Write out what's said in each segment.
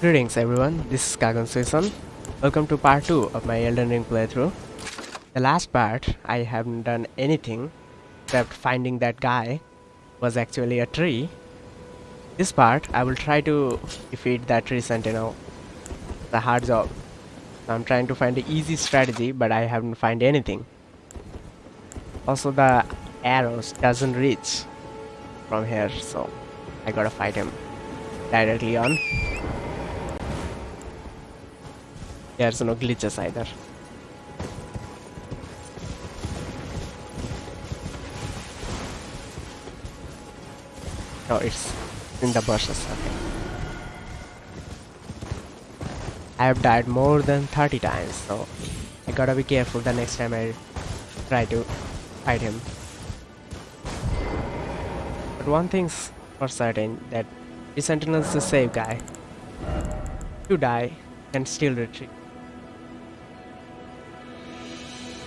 Greetings everyone, this is Kagan Suison. Welcome to part 2 of my Elden Ring playthrough. The last part, I haven't done anything except finding that guy was actually a tree. This part, I will try to defeat that tree sentinel. It's a hard job. I'm trying to find an easy strategy, but I haven't find anything. Also, the arrows doesn't reach from here, so I gotta fight him directly on. There's no glitches either. No, it's in the bushes. Okay. I have died more than 30 times, so I gotta be careful the next time I try to fight him. But one thing's for certain that the Sentinel's a safe guy. You die and still retreat.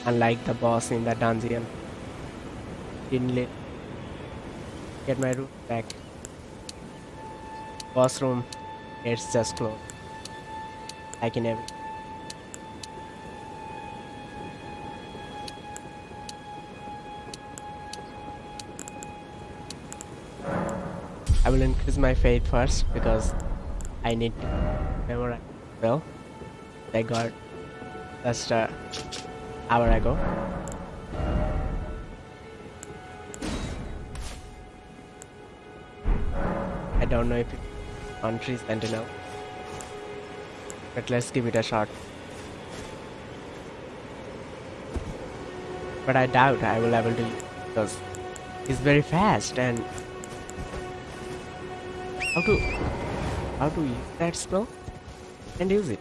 Unlike the boss in the dungeon. Didn't get my room back. Boss room, it's just closed. Like in every I will increase my faith first because I need to memorize well. I got just a hour ago. I don't know if it's on tree sentinel, but let's give it a shot. But I doubt I will able to because he's very fast and how to how to use that spell and use it.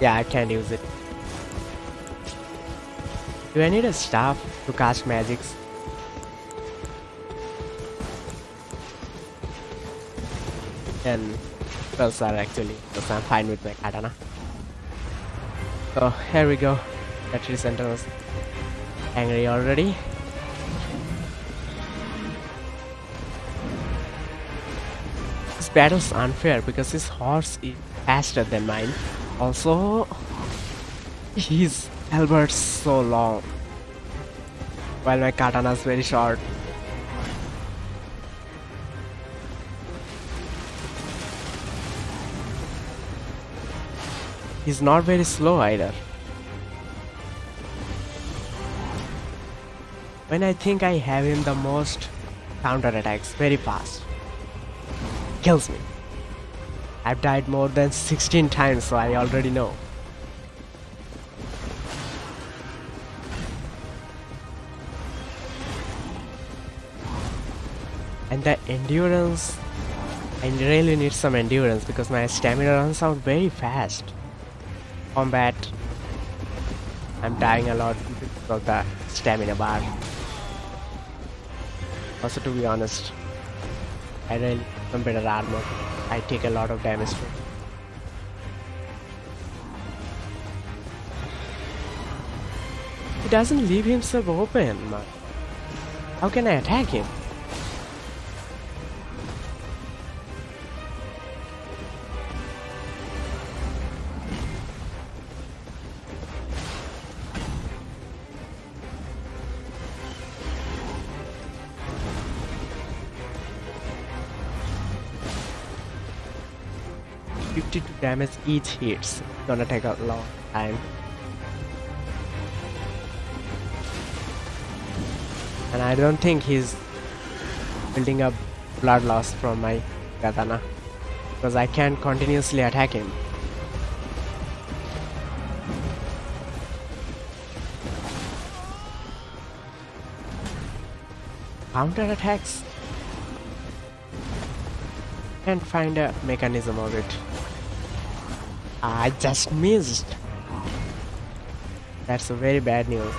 Yeah, I can't use it. Do I need a staff to cast magics? And spells are actually because I'm fine with my katana. So here we go. Battery center was angry already. This battle's unfair because his horse is faster than mine. Also, his halbert's so long, while my katana's very short. He's not very slow either. When I think I have him the most counter attacks very fast. Kills me. I've died more than 16 times so I already know. And the endurance, I really need some endurance because my stamina runs out very fast. Combat, I'm dying a lot because of the stamina bar. Also to be honest, I really some better armor. I take a lot of damage too. He doesn't leave himself open. How can I attack him? Damage each hits. Gonna take a long time. And I don't think he's building up blood loss from my katana because I can't continuously attack him. Counter attacks can't find a mechanism of it. Ah, I just missed. That's a very bad news.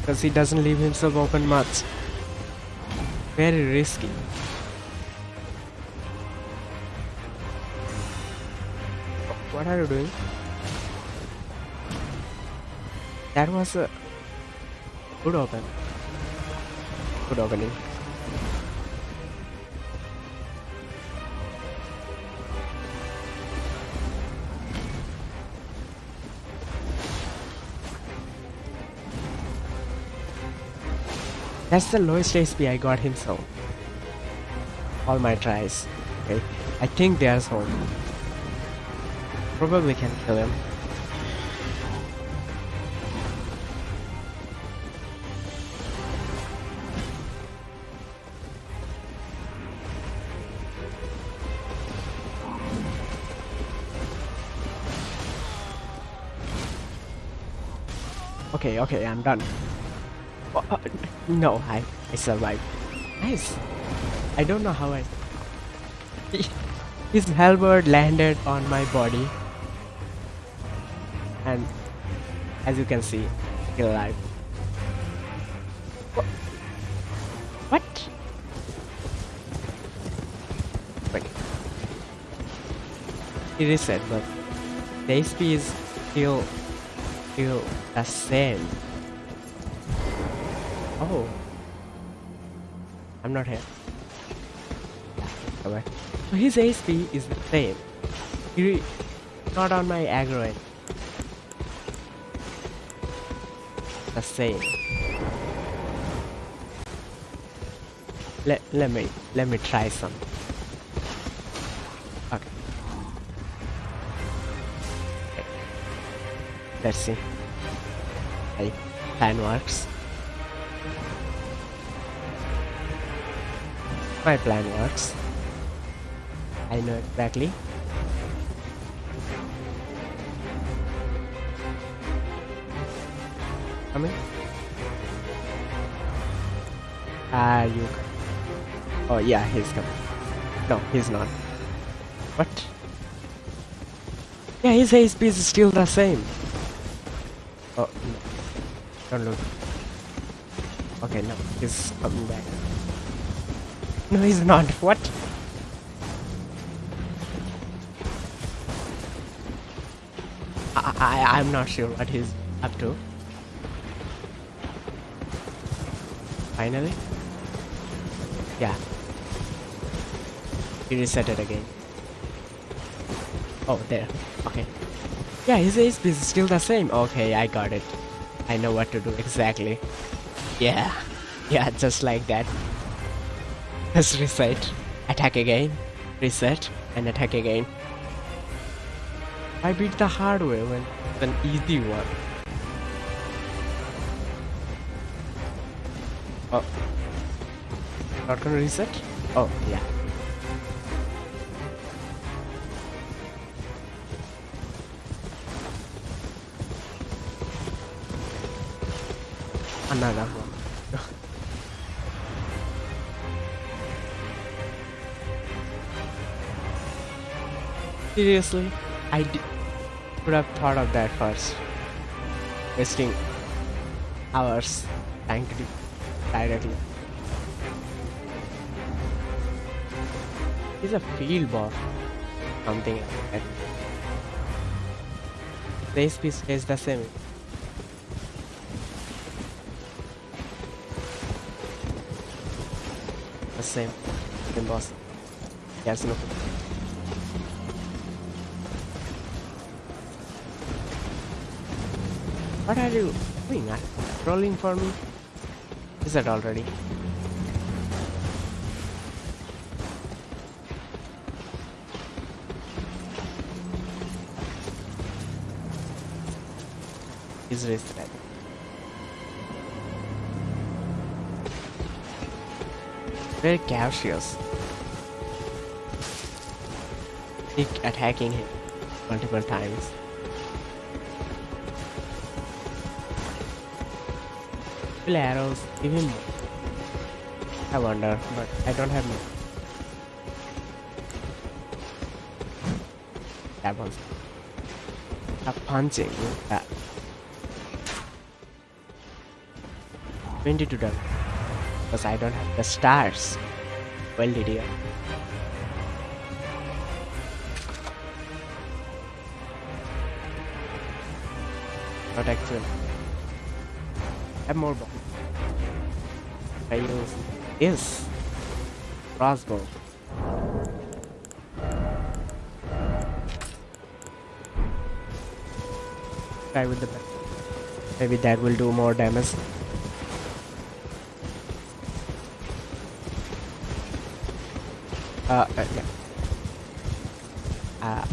Because he doesn't leave himself open much. Very risky. What are you doing? That was a good open. Good opening. That's the lowest HP I got him so. All my tries. Okay. I think there's home. Probably can kill him. Okay, okay, I'm done. No, I, I survived. Nice. I don't know how I... His halberd landed on my body. And as you can see, still alive. What? Wait. He reset, but the HP is still still the same. Oh. I'm not here. Okay. So his HP is the same. He not on my aggro end. The same. Let let me let me try some. Okay. Okay. Let's see. Hey, plan works. My plan works. I know exactly. Coming? Ah, you. Oh yeah, he's coming. No, he's not. What? Yeah, his HP is still the same. Oh no! Don't look. Okay, no, he's coming back. No, he's not. What? I, I I'm not sure what he's up to. Finally? Yeah. He reset it again. Oh, there. Okay. Yeah, his HP is still the same. Okay, I got it. I know what to do exactly. Yeah. Yeah, just like that. Just reset. Attack again. Reset. And attack again. I beat the hard way when it's an easy one. Oh. Not gonna reset? Oh, yeah. Seriously? I would have thought of that first. Wasting hours trying to do directly. He's a field boss. Something like that. The SP stays the same. The same. Same boss. There's no What are you doing? You trolling for me? Is that already? Is reset. Very cautious. Keep attacking him multiple times. Kill arrows, him more. I wonder, but I don't have more. That one's a punching. Yeah. 22 damage. Because I don't have the stars. Well, did you? Not actually. have more bombs. I use this crossbow. Try with the. Maybe that will do more damage. Uh, uh yeah. Uh,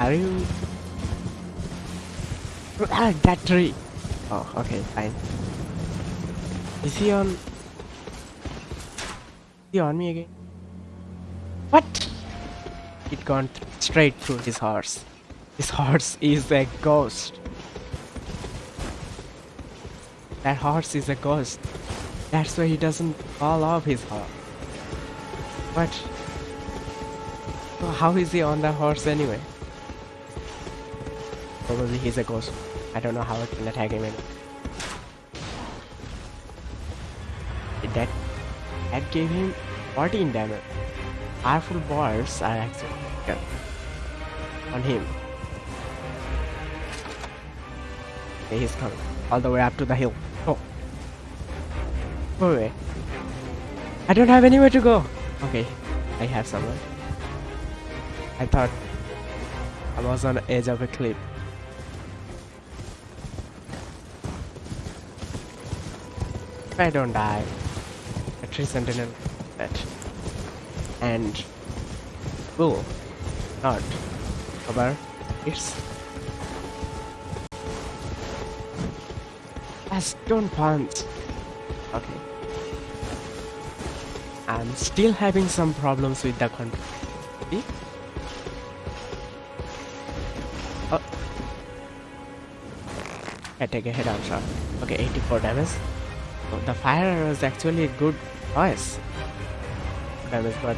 are you? Ah, that tree. Oh, okay, fine. Is he on? Is he on me again? What? It gone th straight through his horse. His horse is a ghost. That horse is a ghost. That's why he doesn't fall off his horse. So how is he on the horse anyway? Probably he's a ghost. I don't know how it can attack him anyway. Gave him 14 damage. Powerful balls are actually on him. Okay, he's coming all the way up to the hill. Oh. Go away. I don't have anywhere to go. Okay, I have somewhere. I thought I was on the edge of a cliff. I don't die, sentinel that and will not cover its a stone punch. Okay. I'm still having some problems with the control. See? Oh. I take a head-on shot. Okay, 84 damage. Oh, the fire is actually good choice. Damage, but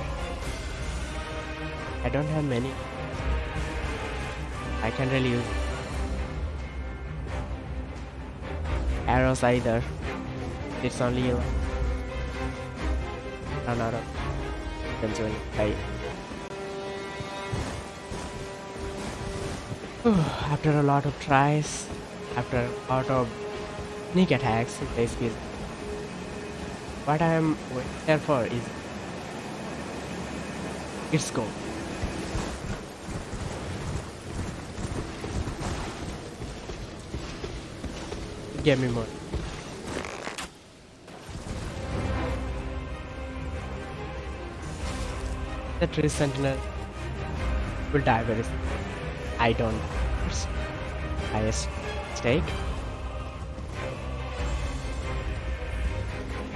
I don't have many. I can't really use arrows either. It's only you run out of eventually die. after a lot of tries, after a lot of sneak attacks, basically what I am here for is its goal. Get me more. The tree sentinel will die very soon. I don't. Highest stake.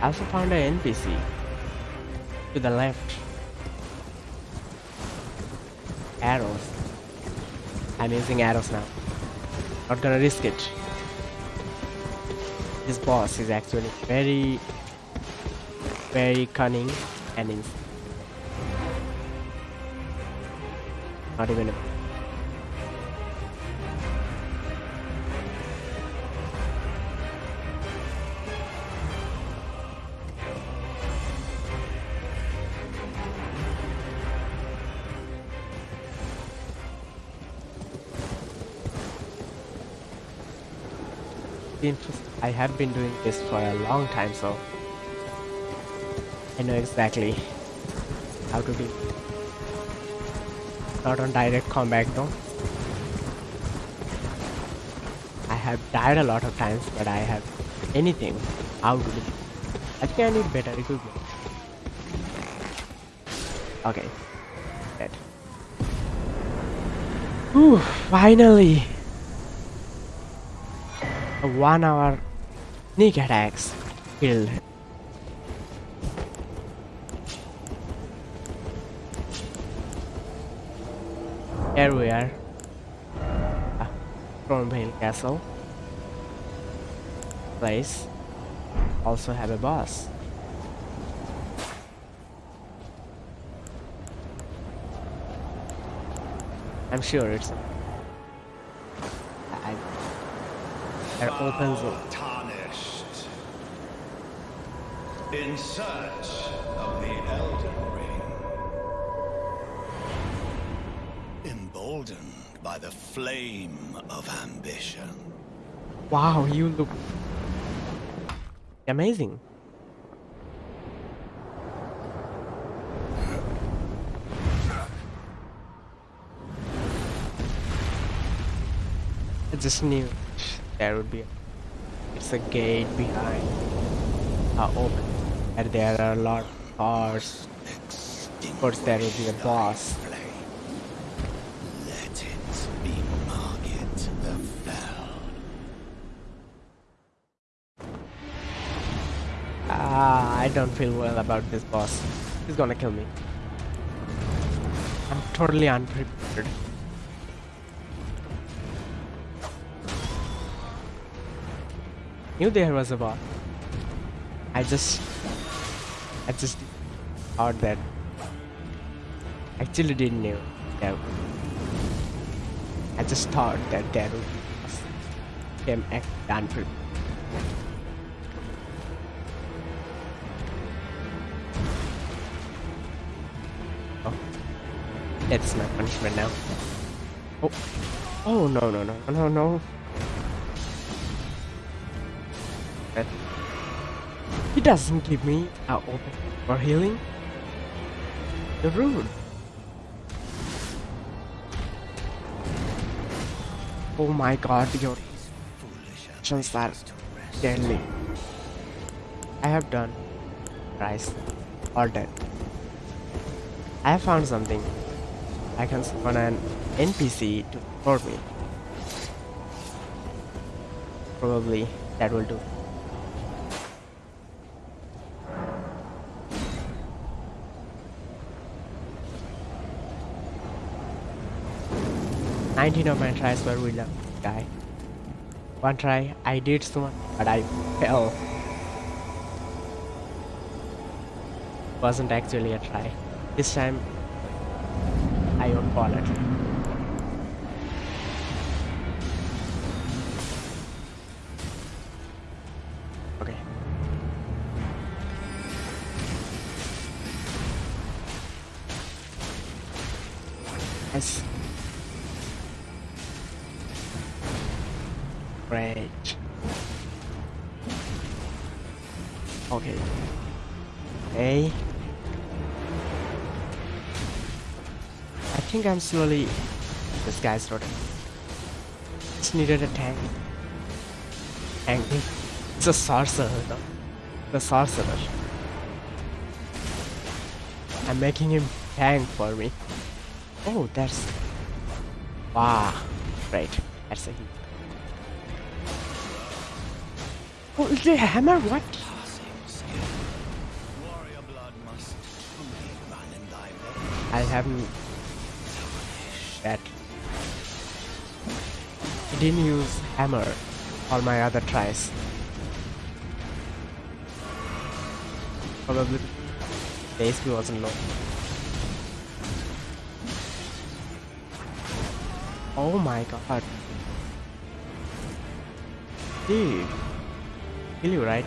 Also found an NPC to the left. Arrows. I'm using arrows now. Not gonna risk it. This boss is actually very, very cunning and insane. Not even a I have been doing this for a long time, so I know exactly how to do. Not on direct combat though. I have died a lot of times, but I have anything how to do. I think I need better equipment. Okay. Whew, finally! One hour sneak attacks killed. Here we are. Ah, Stormveil Castle. Place. Also have a boss. I'm sure it's and opens it. Tarnished. In search of the Elden Ring. Emboldened by the flame of ambition. Wow, you look Amazing. It's just knew there would be a, it's a gate behind uh, open and there are a lot of cars. Of course there will be a boss. Let it be Margit the Fell. Ah, I don't feel well about this boss. He's gonna kill me. I'm totally unprepared. Knew there was a boss. I just, I just thought that. Actually, didn't know that. I just thought that there would be boss. Came act unprepared. Oh. That's my punishment now. Oh. Oh, no, no, no, no, no. He doesn't give me a open for healing. The rude. Oh my god, your actions are deadly. I have done. Rice. All dead. I have found something. I can summon an NPC to support me. Probably that will do. Nineteen of my tries were the guy. One try I did summon, but I fell. Wasn't actually a try. This time I won't fall it. Think I'm slowly. This guy's rotten. Just needed a tank. Tank. It's a sorcerer though. The sorcerer. I'm making him tank for me. Oh, that's. Wow. Right. That's a hit. Oh, the hammer? What? Passing skill. Warrior blood must truly run in thy veins. I haven't. That. I didn't use hammer all my other tries. Probably the HP wasn't low. Oh my god. Dude. Kill you, right?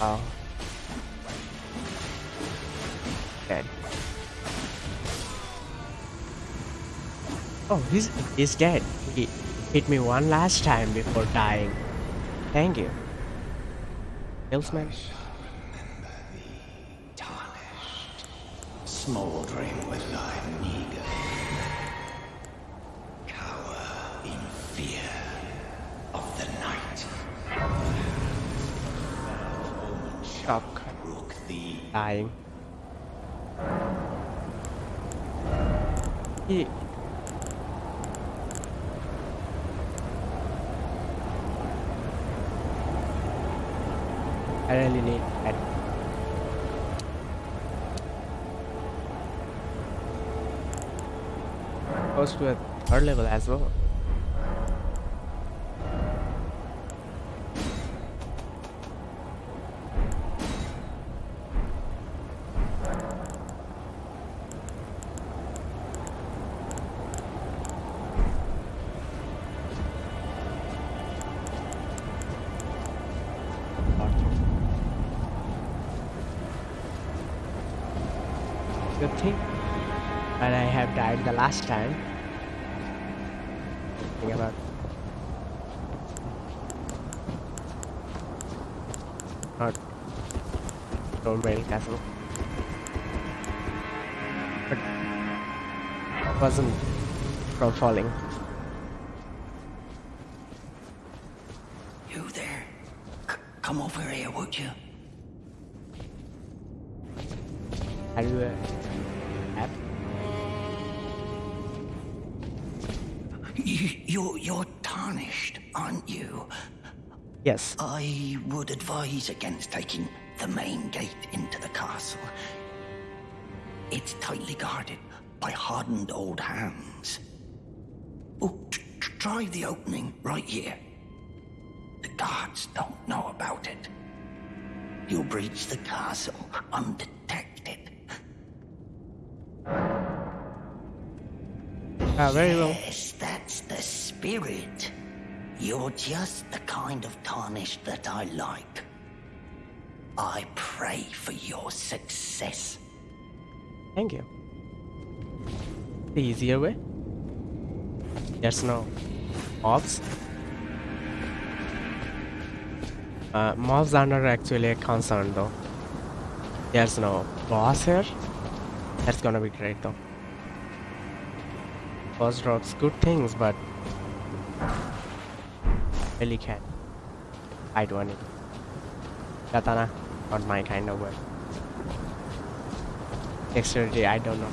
Wow. Oh, he's he's dead. He hit me one last time before dying. Thank you. Hillsman. Tarnished, smoldering with thy meager. Cower in fear of the night. Shock. rook thee. Dying. He I really need that. Goes to a third level as well. Good thing. But I have died the last time. Think about not Stormveil Castle. But wasn't from falling. You there? C- come over here, would you? Are you a app? you you're, you're tarnished, aren't you? Yes. I would advise against taking main gate into the castle. It's tightly guarded by hardened old hands. Oh, try the opening right here. The guards don't know about it. You'll breach the castle undetected. Ah, very well. Yes, that's the spirit. You're just the kind of tarnish that I like. I pray for your success. Thank you. The easier way? There's no mobs. Uh, mobs are not actually a concern though. There's no boss here. That's gonna be great though. Boss drops good things, but really can fight one. it. Katana, not my kind of weapon. Dexterity, I don't know.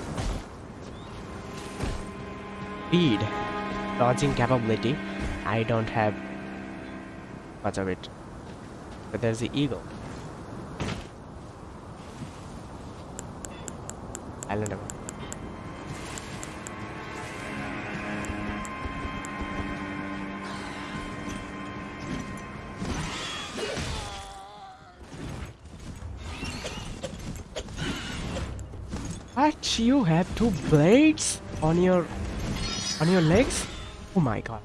Speed, dodging capability, I don't have much of it. But there's the eagle. Island of What? You have two blades on your on your legs? Oh my god.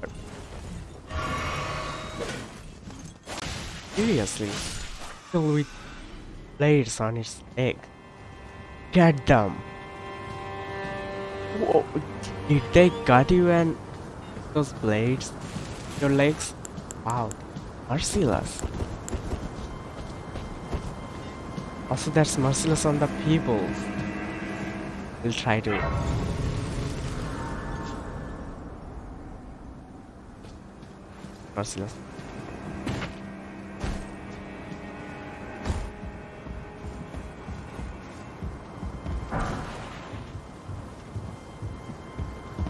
Seriously. Still with blades on his leg. Get them. Did they cut you and those blades? Your legs? Wow. Merciless. Also that's merciless on the people. We'll try to merciless.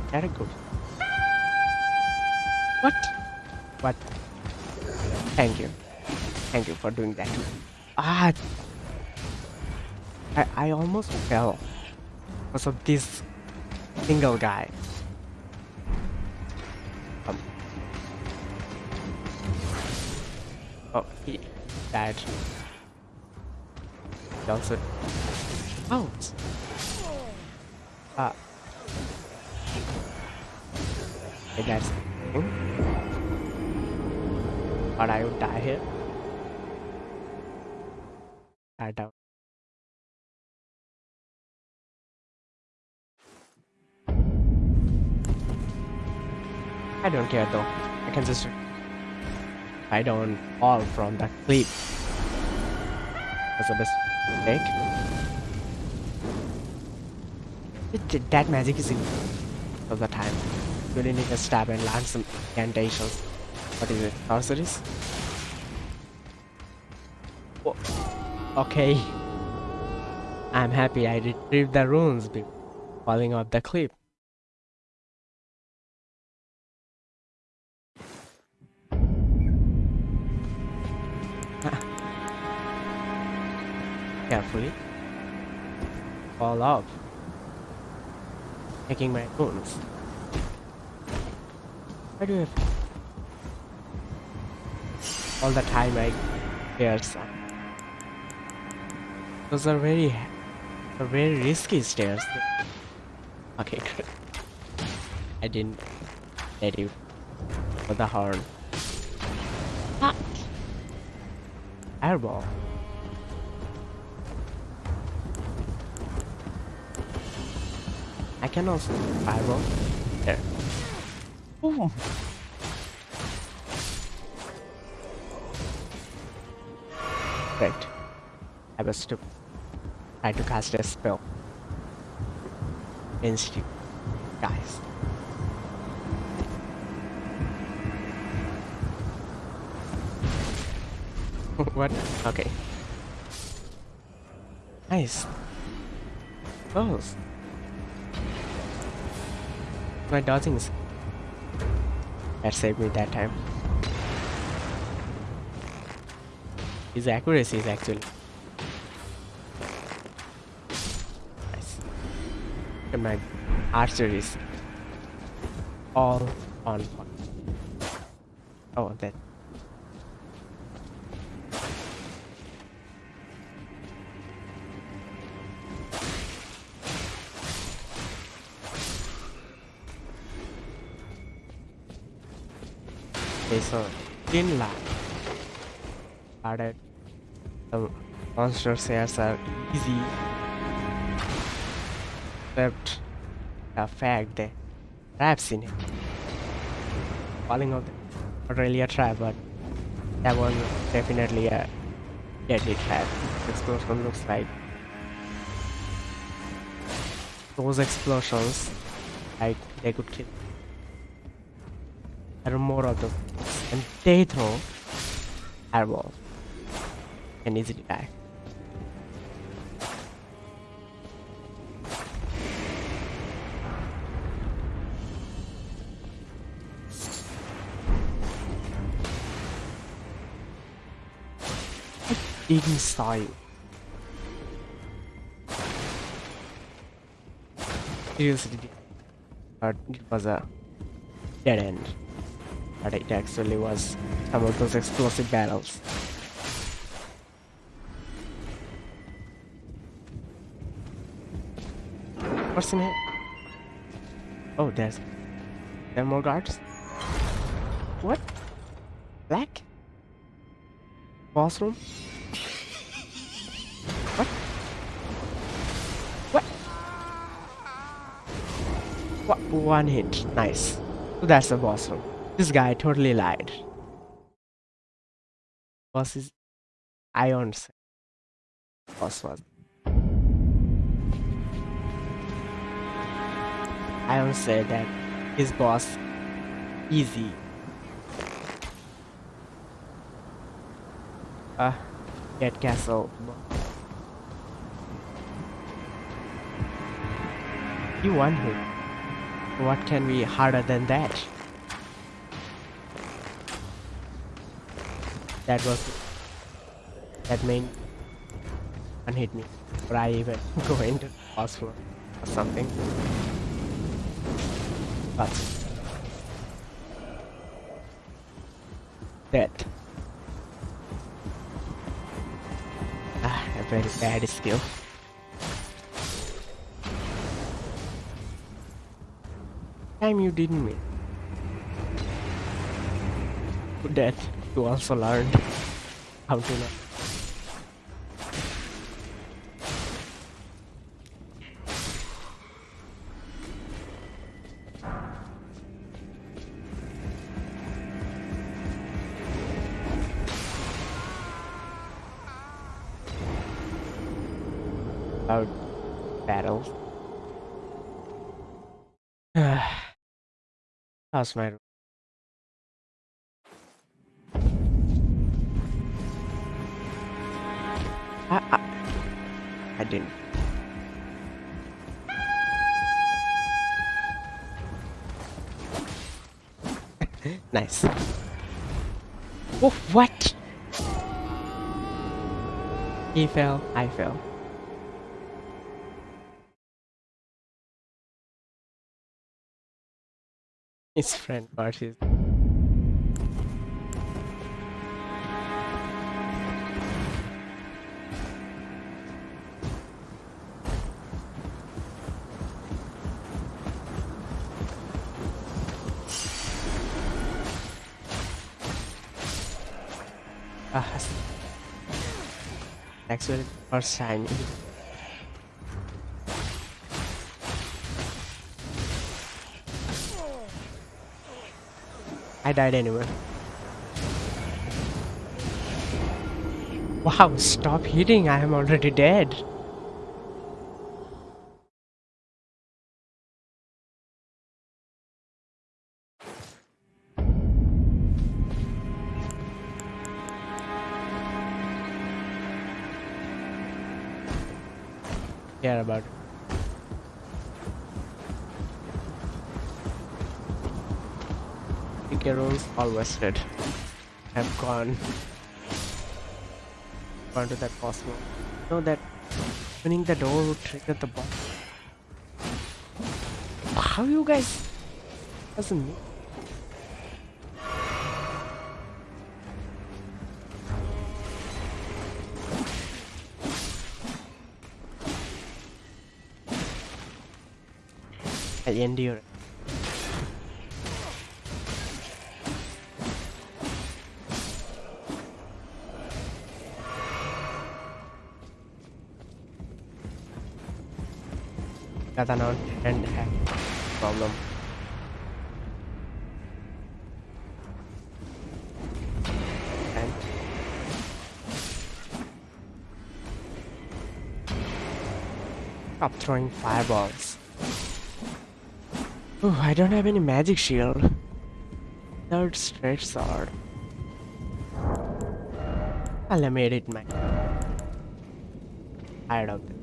Very good. What? What? Thank you. Thank you for doing that. Ah! I, I almost fell because of this single guy. Um. Oh, he died. He also. Though. I can just. I don't fall from that cliff. That's the best mistake. That magic is in of the time. You really need to stab and land some incantations. What is it? Sorceries? Oh, okay. I'm happy I retrieved the runes before falling off the cliff. Fall off. Taking my runes. Why do you have all the time I hear some? Those are very, are very risky stairs. Okay, good. I didn't let you for the horn. Ah. Airball. I can also fireball. There. Ooh. Right. I was to try to cast a spell. You guys. what? Okay. Nice. Close. My dodging that saved me that time. His accuracy is actually nice. And my archery is all on point. Oh, that. 15 lakh added the monster shares are easy. Except the fact that traps in it. Falling of the not really a trap but that was definitely a deadly trap. Explosion looks like those explosions like they could kill. There are more of them and they throw airball and easily die. I didn't saw you. Seriously, but it was a dead end. But it actually was some of those explosive barrels. What's in it? Oh, there's there are more guards. What? Black? Boss room? What? What? What? One hit. Nice. So that's the boss room. This guy totally lied. Boss is Iron. Boss was. Iron said that his boss easy. Uh, get castle. You won him. What can be harder than that? That was that main and hit me. Or I even go into floor or something. But dead. Ah, a very bad skill. Time you didn't mean. That you also learned how to. About battles. How's my I nice. Oh, what? He fell, I fell. His friend parties. I died anyway. Wow stop hitting. I am already dead. All wasted. Have gone. Gone to that cosmo. Know that opening the door would trigger the bomb. How you guys doesn't me? I endure. Got an on and problem. Stop throwing fireballs. Oh, I don't have any magic shield. Third straight sword. I'll made it my tired of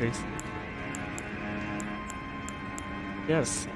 Rodriguez. Yes.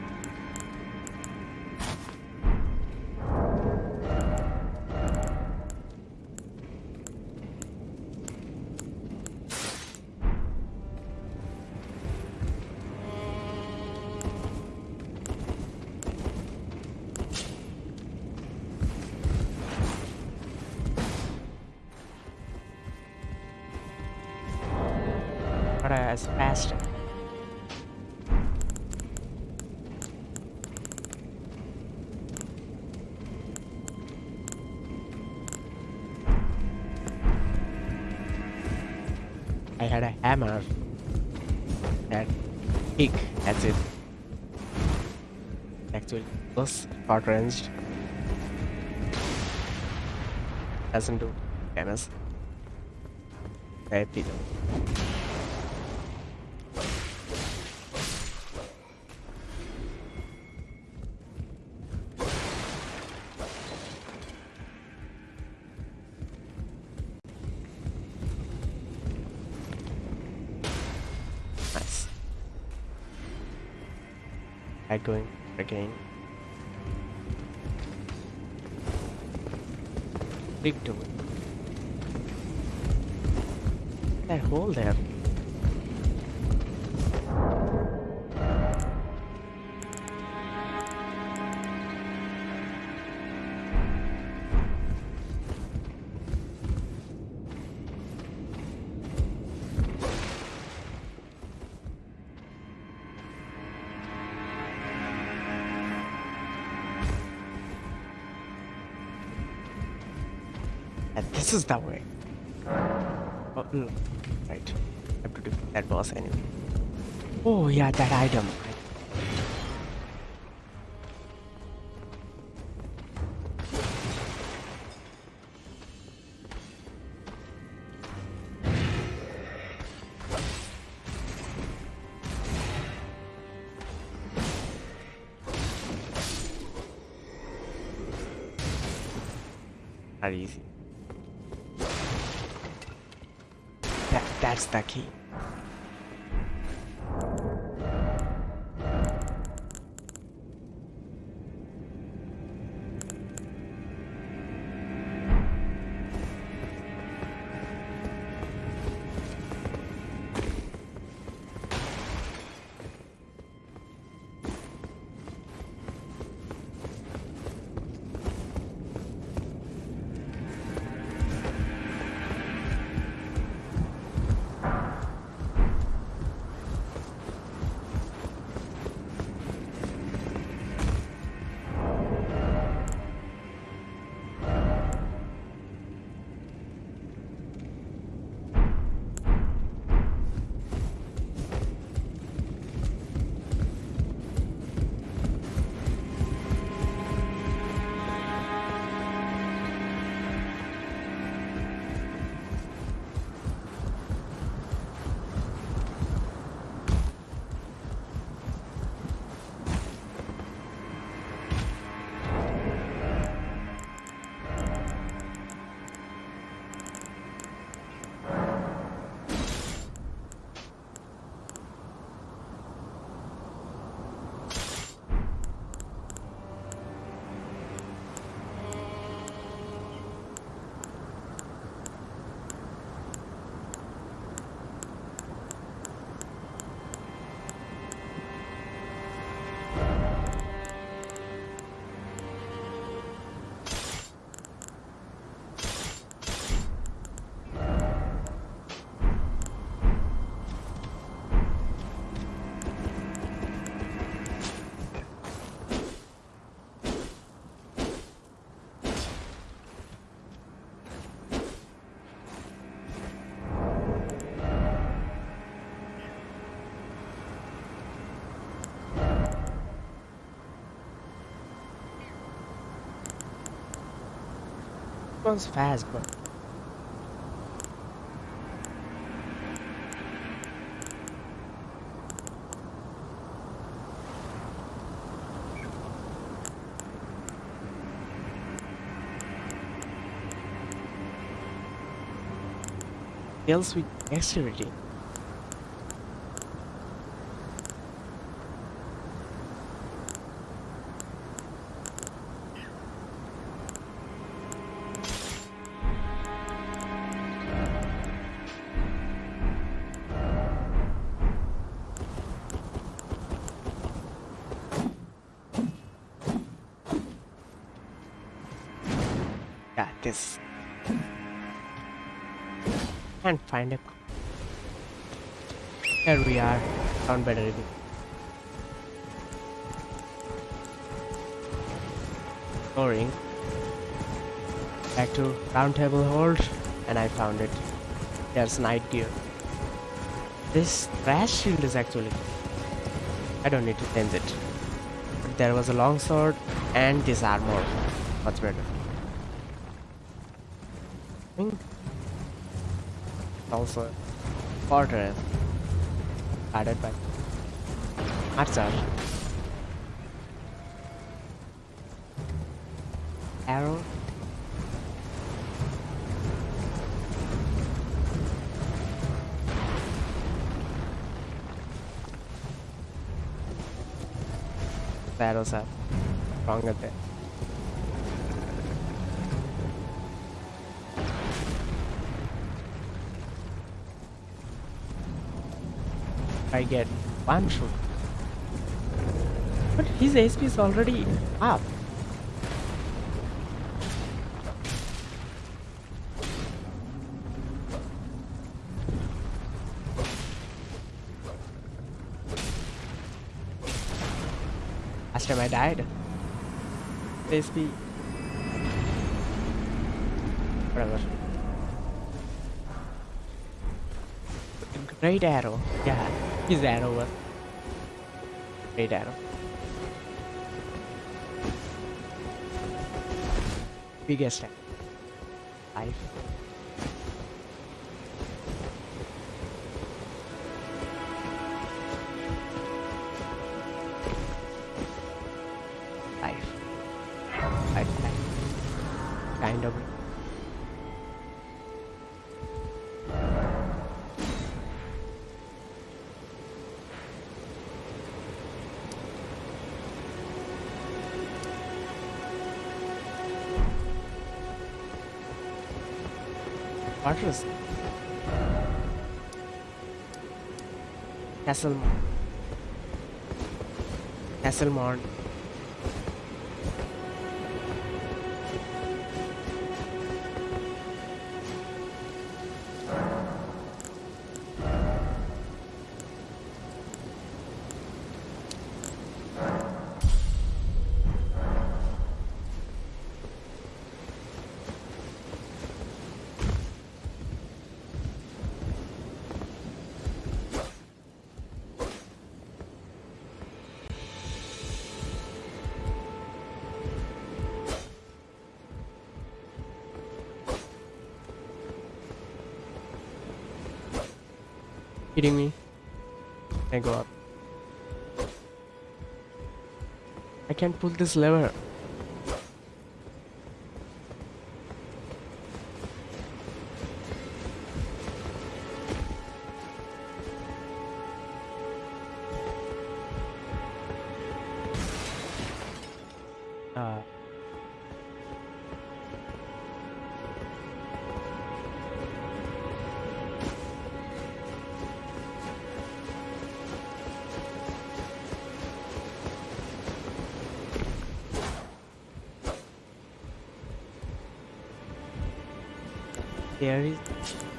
Short ranged doesn't do damage Happy though. Nice. I going again. Door. That hole there. Is the way. Oh, mm, right. have to do that boss anyway. Oh yeah, that item. Easy. That, that's one's fast, but kills with dexterity. Can't find it. Here we are. Found better again. Boring. Back to Roundtable Hold, and I found it. There's night gear. This trash shield is actually. I don't need to change it. But there was a long sword and this armor. Much better. think also fortress guarded by archer arrow. Arrows are stronger there I get one shot. But his HP is already up. Last time I died. HP. Whatever. Great arrow. Yeah, his arrow was great arrow. Biggest arrow. Life. Life. Life. Life. Kind of. Fortress. Castle. Castle Kidding me? I go up. I can't pull this lever.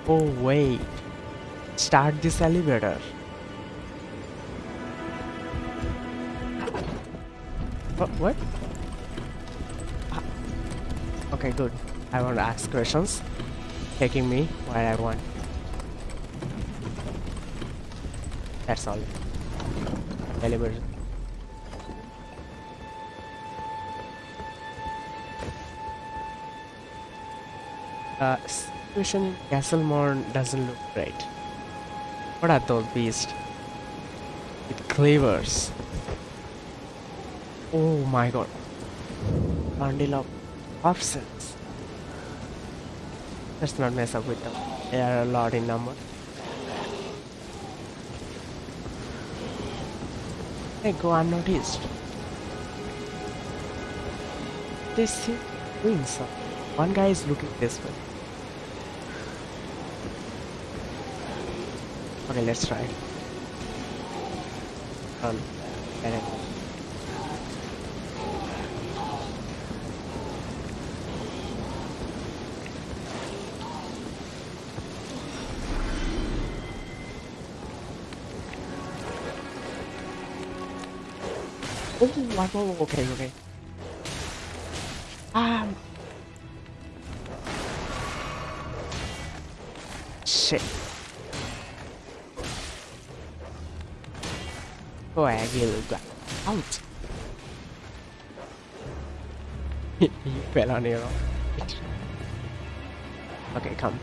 Oh wait. Start this elevator. What? What? Ah. Okay, good. I want to ask questions. Taking me where I want. That's all. Elevator. The situation in Castle Morne doesn't look great. What are those beasts? With cleavers. Oh my god. Bundle of corpses. Let's not mess up with them. They are a lot in number. They go unnoticed. They doing something. One guy is looking this way. Okay, let's try. It. Oh. Okay, okay. Ah. Coagule got out. he fell on your Okay, come.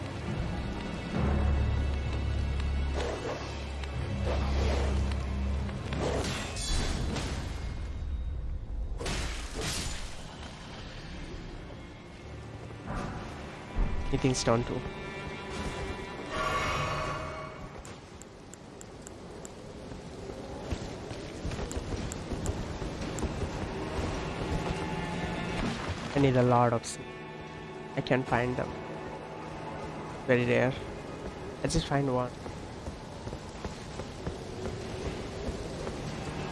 Anything stone too. Need a lot of seed. I can't find them. Very rare. I just find one.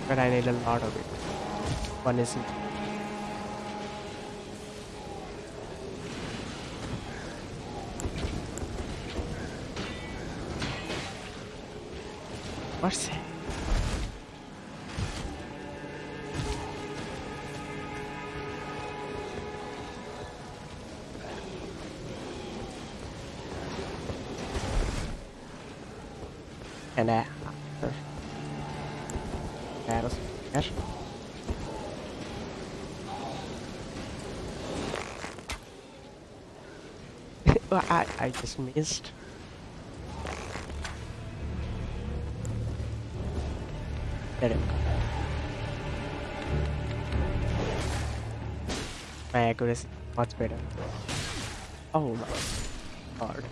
But I need a lot of it. One isn't. What's it? I, just missed. There. My accuracy much better. Oh my god.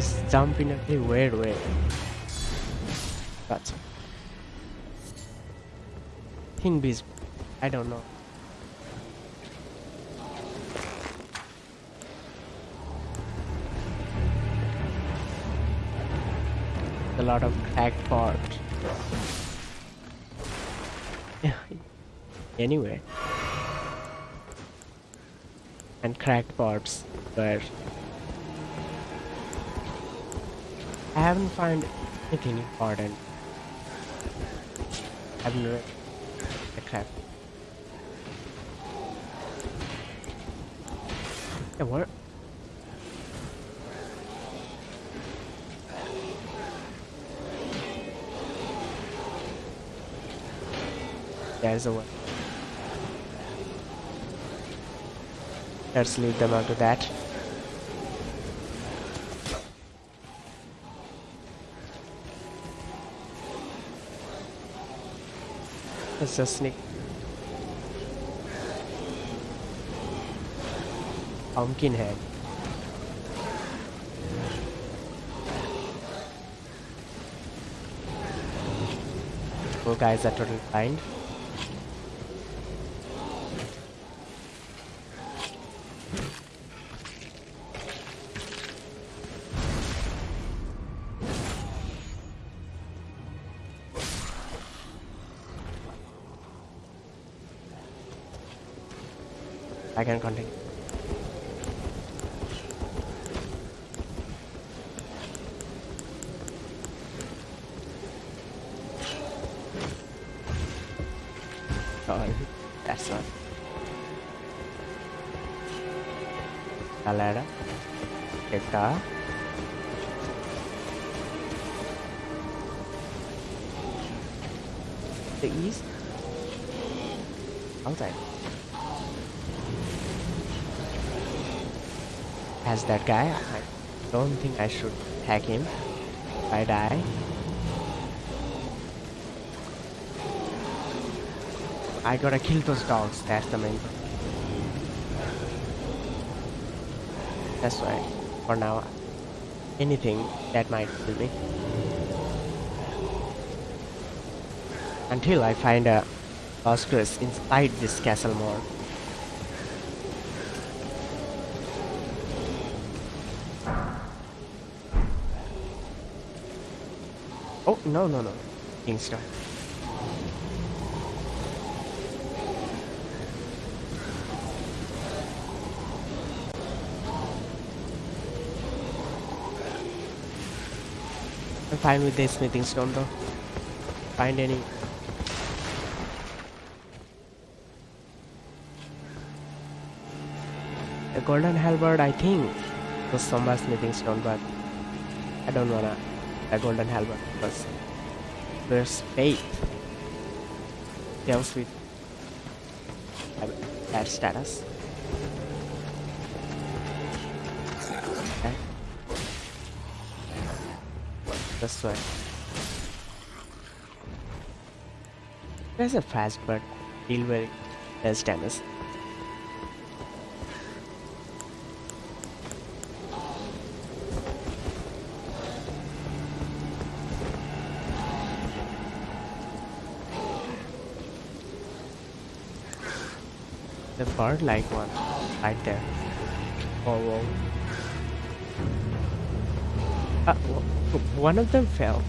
Guys, jump in a weird way. Gotcha. Think bees. I don't know. A lot of cracked parts. Yeah. Anyway. And cracked parts, but I haven't found anything important. I haven't read the crap. Yeah, what? There's a one. Let's leave them onto that. Let's just sneak. Pumpkin head. Poor guys are totally blind. Can continue. That guy, I don't think I should hack him. If I die. I gotta kill those dogs, that's the main. That's why, for now, anything that might kill me. Until I find a crest inside this Castle Morne. No, no, no. Kingstar. I'm fine with this smithing stone though. Find any. A golden halberd, I think, was somewhere smithing stone, but I don't wanna a golden halberd because there's faith deals with that status. Okay. This way. There's a fast but deal very less damage. The bird like one right there. Oh, whoa. Uh, one of them fell.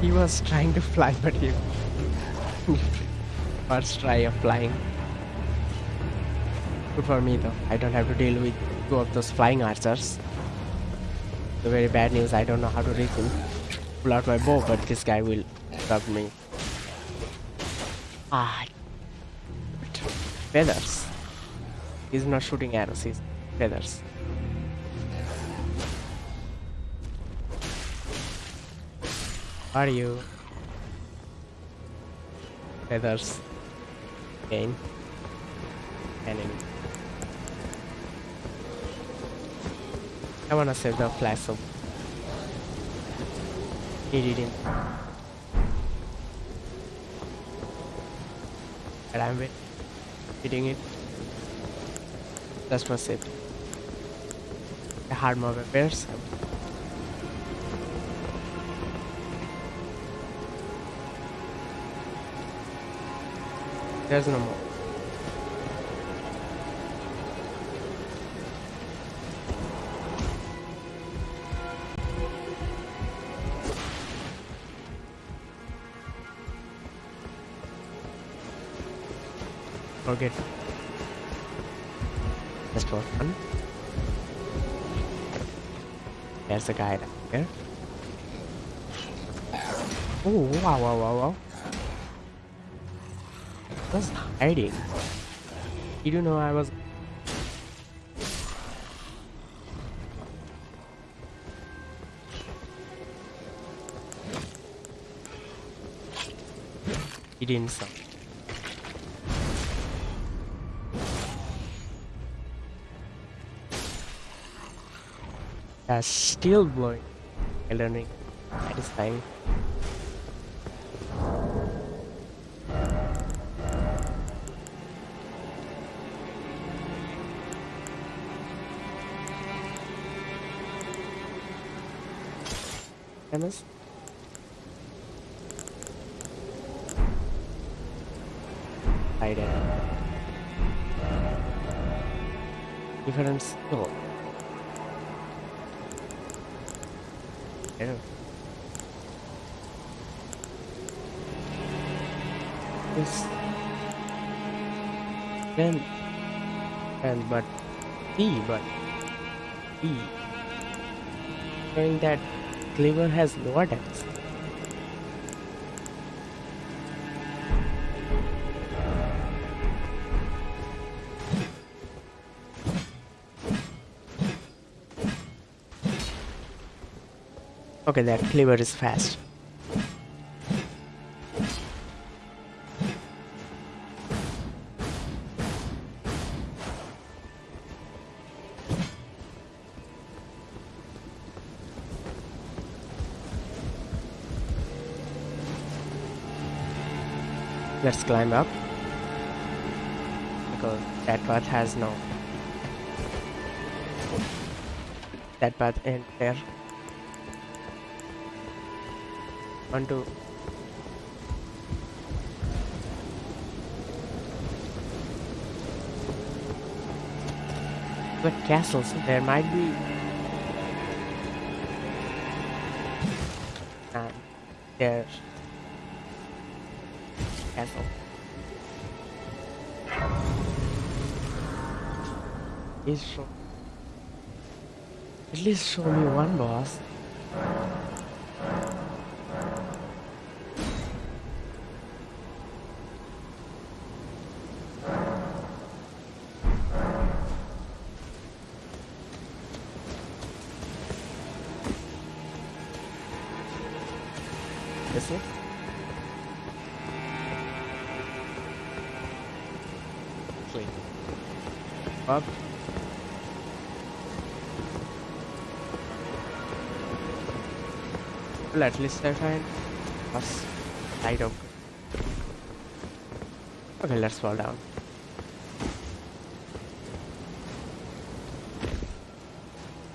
He was trying to fly, but he first try of flying. Good for me though. I don't have to deal with two of those flying archers. The very bad news. I don't know how to reach him. Pull out my bow, but this guy will stop me. Ah, feathers. He's not shooting arrows. He's feathers. Are you? Feathers. Gain. Enemy. I wanna save the flash Need it in. But I'm wait- hitting it. That's my save. The hard mob appears. There's no more. Forget. Just for fun. There's a guy down there. Oh wow wow wow wow. Was hiding. You don't know I was He didn't stop. That's still blowing. Elden Ring. Satisfying. Famous? Hide. Different skill. but see but see knowing that cleaver has lower attacks Okay, that cleaver is fast. Climb up. Because that path has no... That path ends there. One, two. But castles, there might be... And there's... At least show me one boss. At least I find us light up. Okay, let's fall down.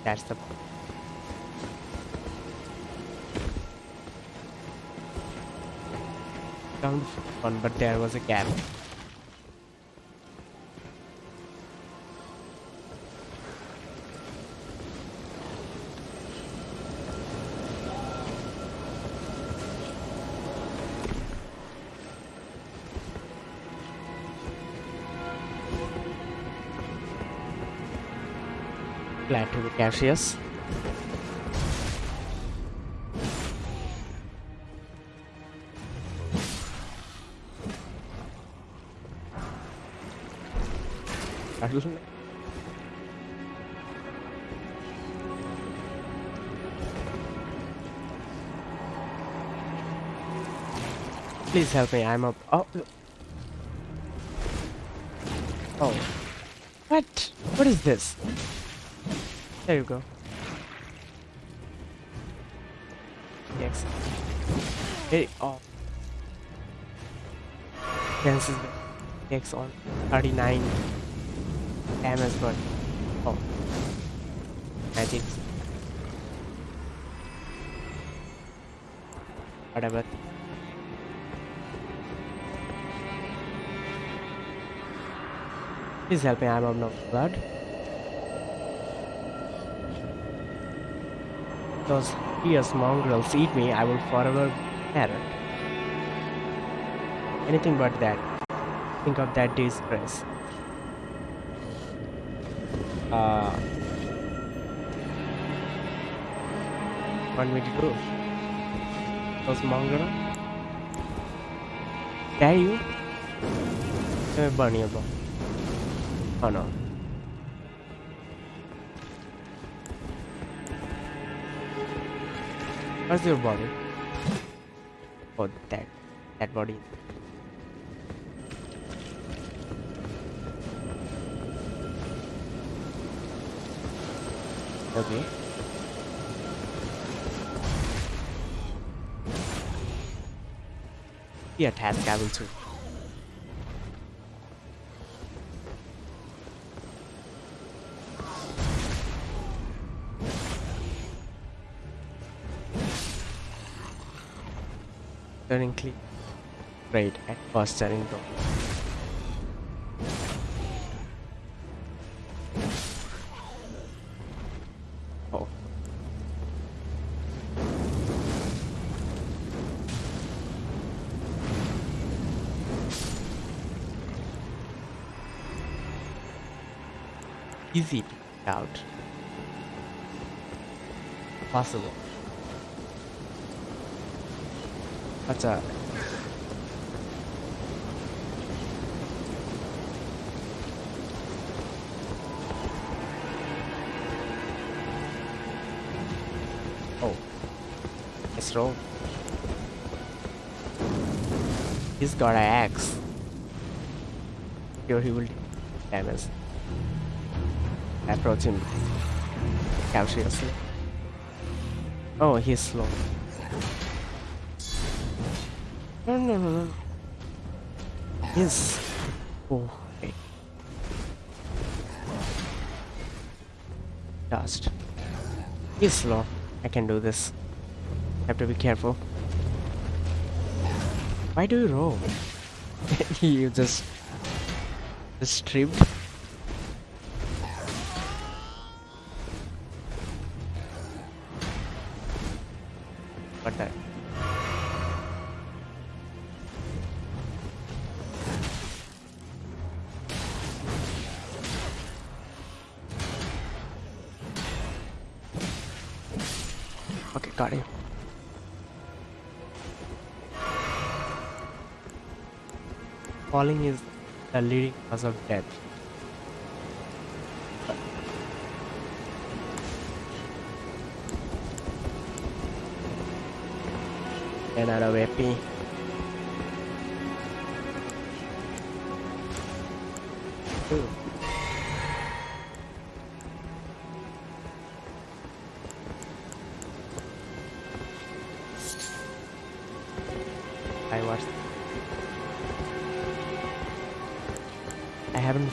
That's the down one, but there was a gap. To be Cassius. Please help me, I'm up. Oh. Oh. What? What is this? There you go. Yes. Hey, oh. The X on 39 damage, but oh, magic. Whatever. Please help me, I'm out of blood. Those fierce mongrels eat me, I will forever parrot. Anything but that. Think of that disgrace. Uh, want me to do? Those mongrel? Dare you? Let me burn you, bro. Oh no. Where's your body? Oh, that. That body. Okay. Yeah, task I will too. Click. Great at first turning though. Oh. Easy out. Possible. What's up? Oh. Nice roll. He's got an axe. Sure he will damage. Approach him cautiously. Oh, he's slow. No, no, no. He's. Oh. Dust. He's slow. I can do this. Have to be careful. Why do you roll? you just just tripped. Got. Falling is the leading cause of death. Another weapon. Ooh.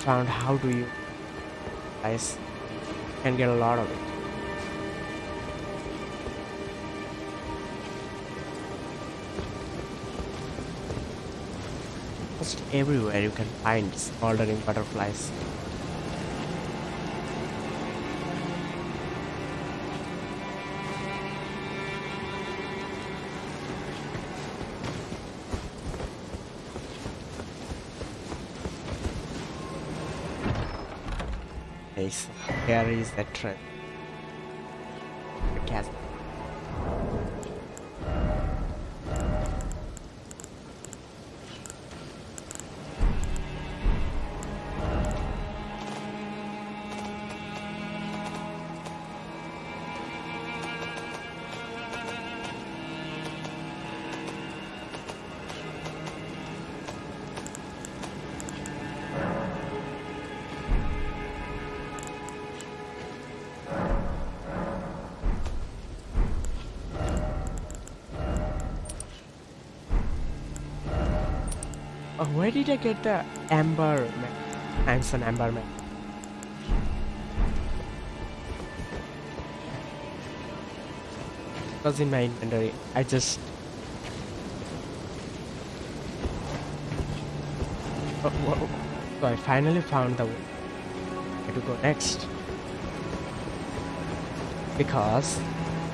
Found how do you guys can get a lot of it. Almost everywhere you can find smoldering butterflies. Is the trend. Did I get the amber man? An amber man. It was in my inventory. I just. Oh. So I finally found the way to go next. Because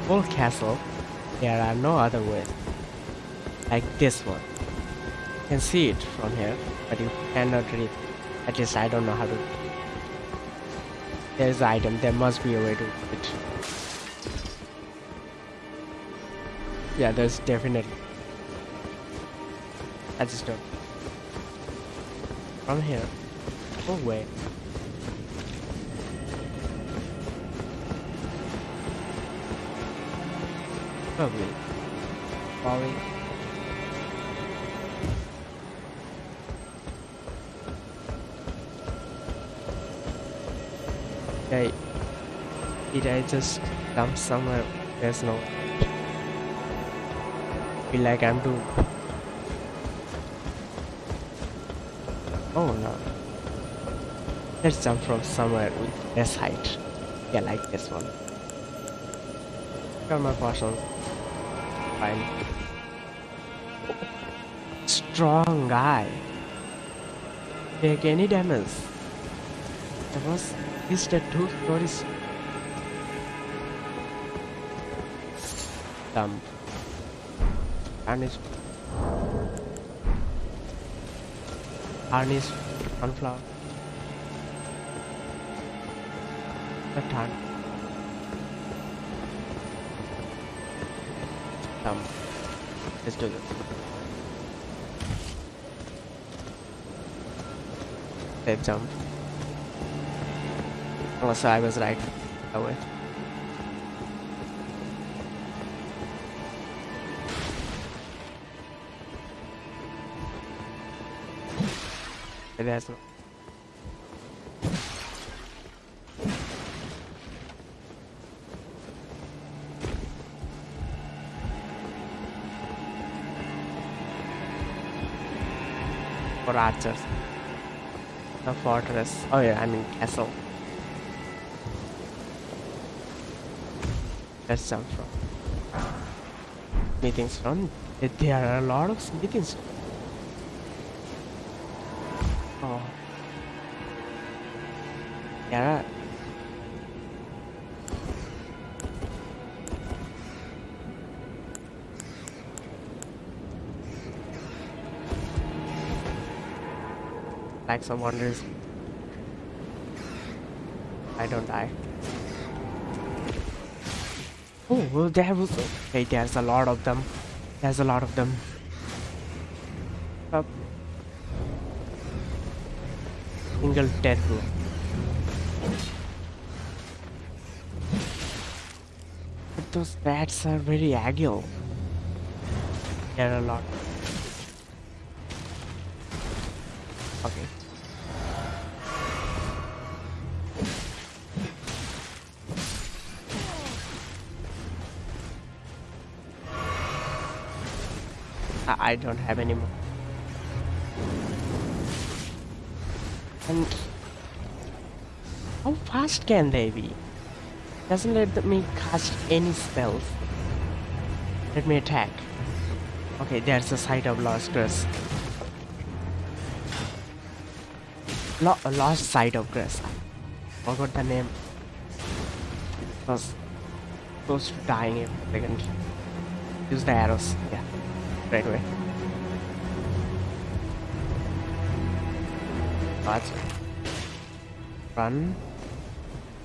full castle, there are no other ways. Like this one can see it from here, but you cannot read. At least I don't know how to. There is an item. There must be a way to do it. Yeah, there's definitely. I just don't. From here. Oh wait. Probably. Falling. Did I just dump somewhere? There's no. Feel like I'm doomed. Oh no. Let's jump from somewhere with less height. Yeah, like this one. Got my potions. Fine. Strong guy. Take any damage. That was is the two stories. Dump. Harness. Harness. Sunflower. The turn. Dump. Let's do this. Safe jump. Also, I was right that There's no. For archers. The fortress. Oh yeah, I mean castle. Let's jump from. Meetings from. There are a lot of meetings. Oh. Like some wonders. I don't die. Oh, well, there was. Okay, there's a lot of them. There's a lot of them. Up. Single terror. But those bats are very agile. There are a lot. I I don't have any more. And how fast can they be? Doesn't let me cast any spells. Let me attack. Okay, there's a site of lost grass. Lo lost site of grass. Forgot the name. Was close to dying in a second. Use the arrows. Yeah, right away. Watch. Run.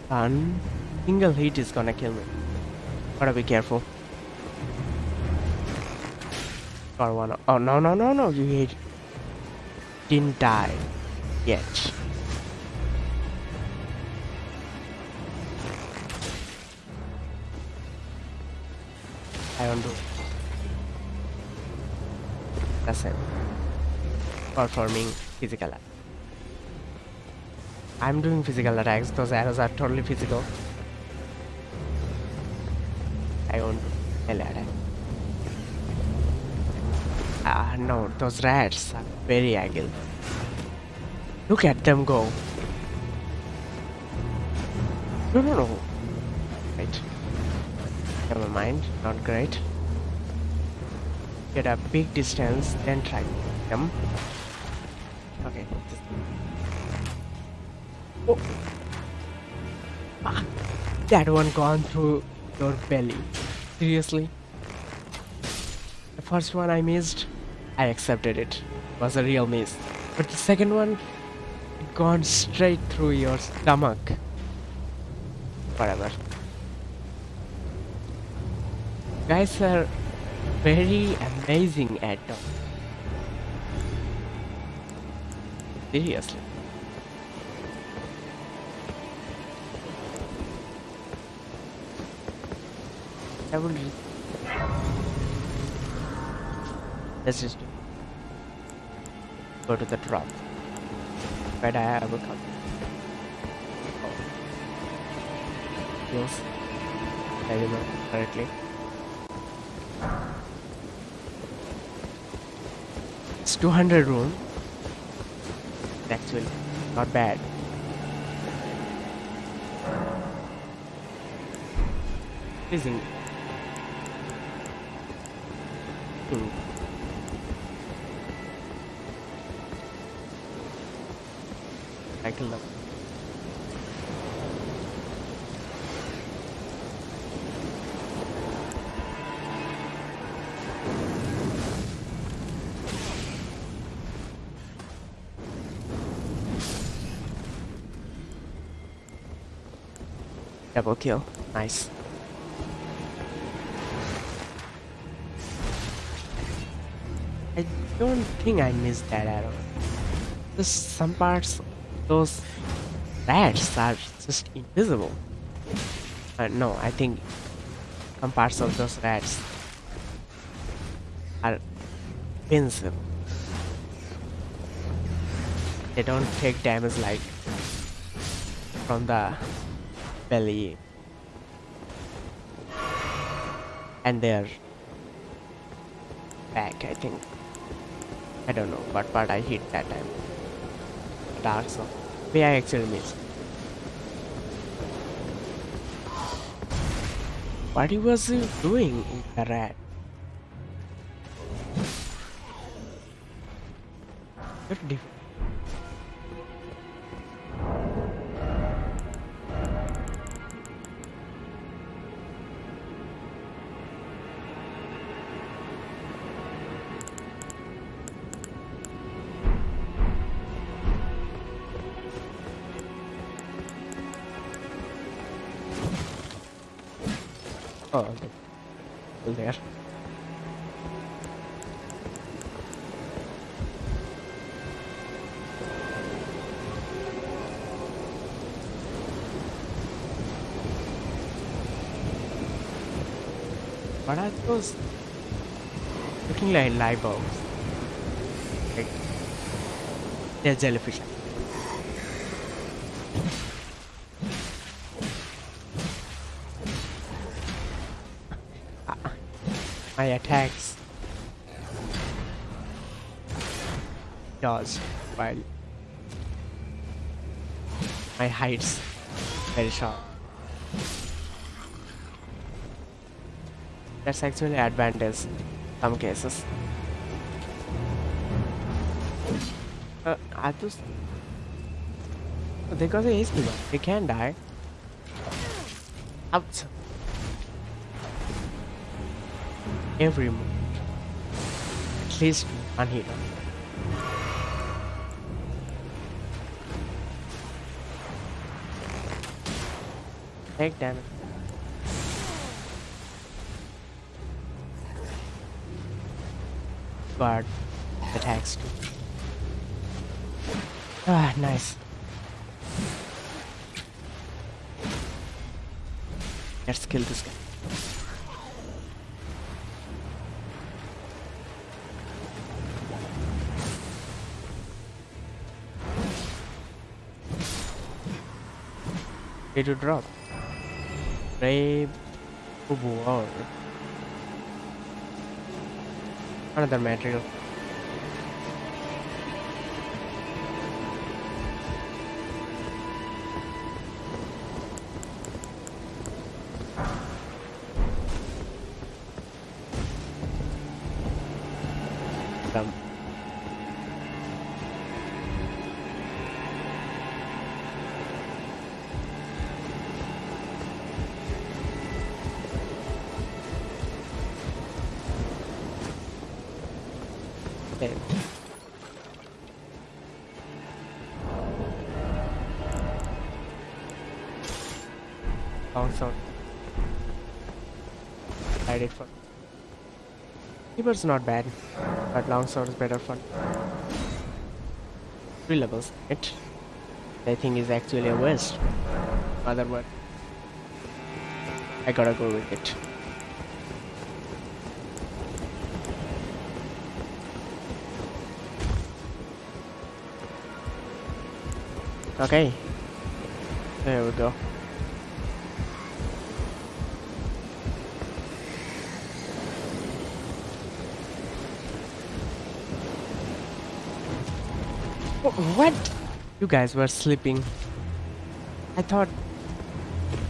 Run. Single hit is gonna kill me. Gotta be careful. Got one. Oh no no no no! You. Didn't die yet. I don't undo. That's it. Performing physical attack. I'm doing physical attacks. Those arrows are totally physical. I won't melee attack. Ah, no, those rats are very agile. Look at them go. No, no, no. Right. Never mind. Not great. Get a big distance, then try them. That one gone through your belly. Seriously? The first one I missed, I accepted it. Was a real miss. But the second one, it gone straight through your stomach. Whatever. Guys are very amazing at them. Seriously. Will re- Let's just go to the drop. Where I will come. Oh. Yes. I remember correctly. It's 200 room. Actually, not bad. Isn't I killed them. Double kill. Nice. Don't think I missed that arrow. Just some parts, those rats are just invisible. Uh, no, I think some parts of those rats are invincible. they don't take damage like from the belly and their back I think I don't know what part I hit that time. Dark zone where I actually miss. what he was he doing in the rat? Very those? Looking like live bulbs. Like they're jellyfish. my attacks dodge while my heights very short. That's actually advantage some cases. Uh, I just they got the HP one. They can die. Out. every move. At least one. Take damage. Guard attacks. Ah, nice. Let's kill this guy. Ready to drop. Brave War. Another material. Okay. Long sword. Tried it for. Keeper's not bad, but long sword is better for. Three levels. It. I think is actually a waste. Other word. I gotta go with it. Okay. There we go. What? You guys were sleeping. I thought.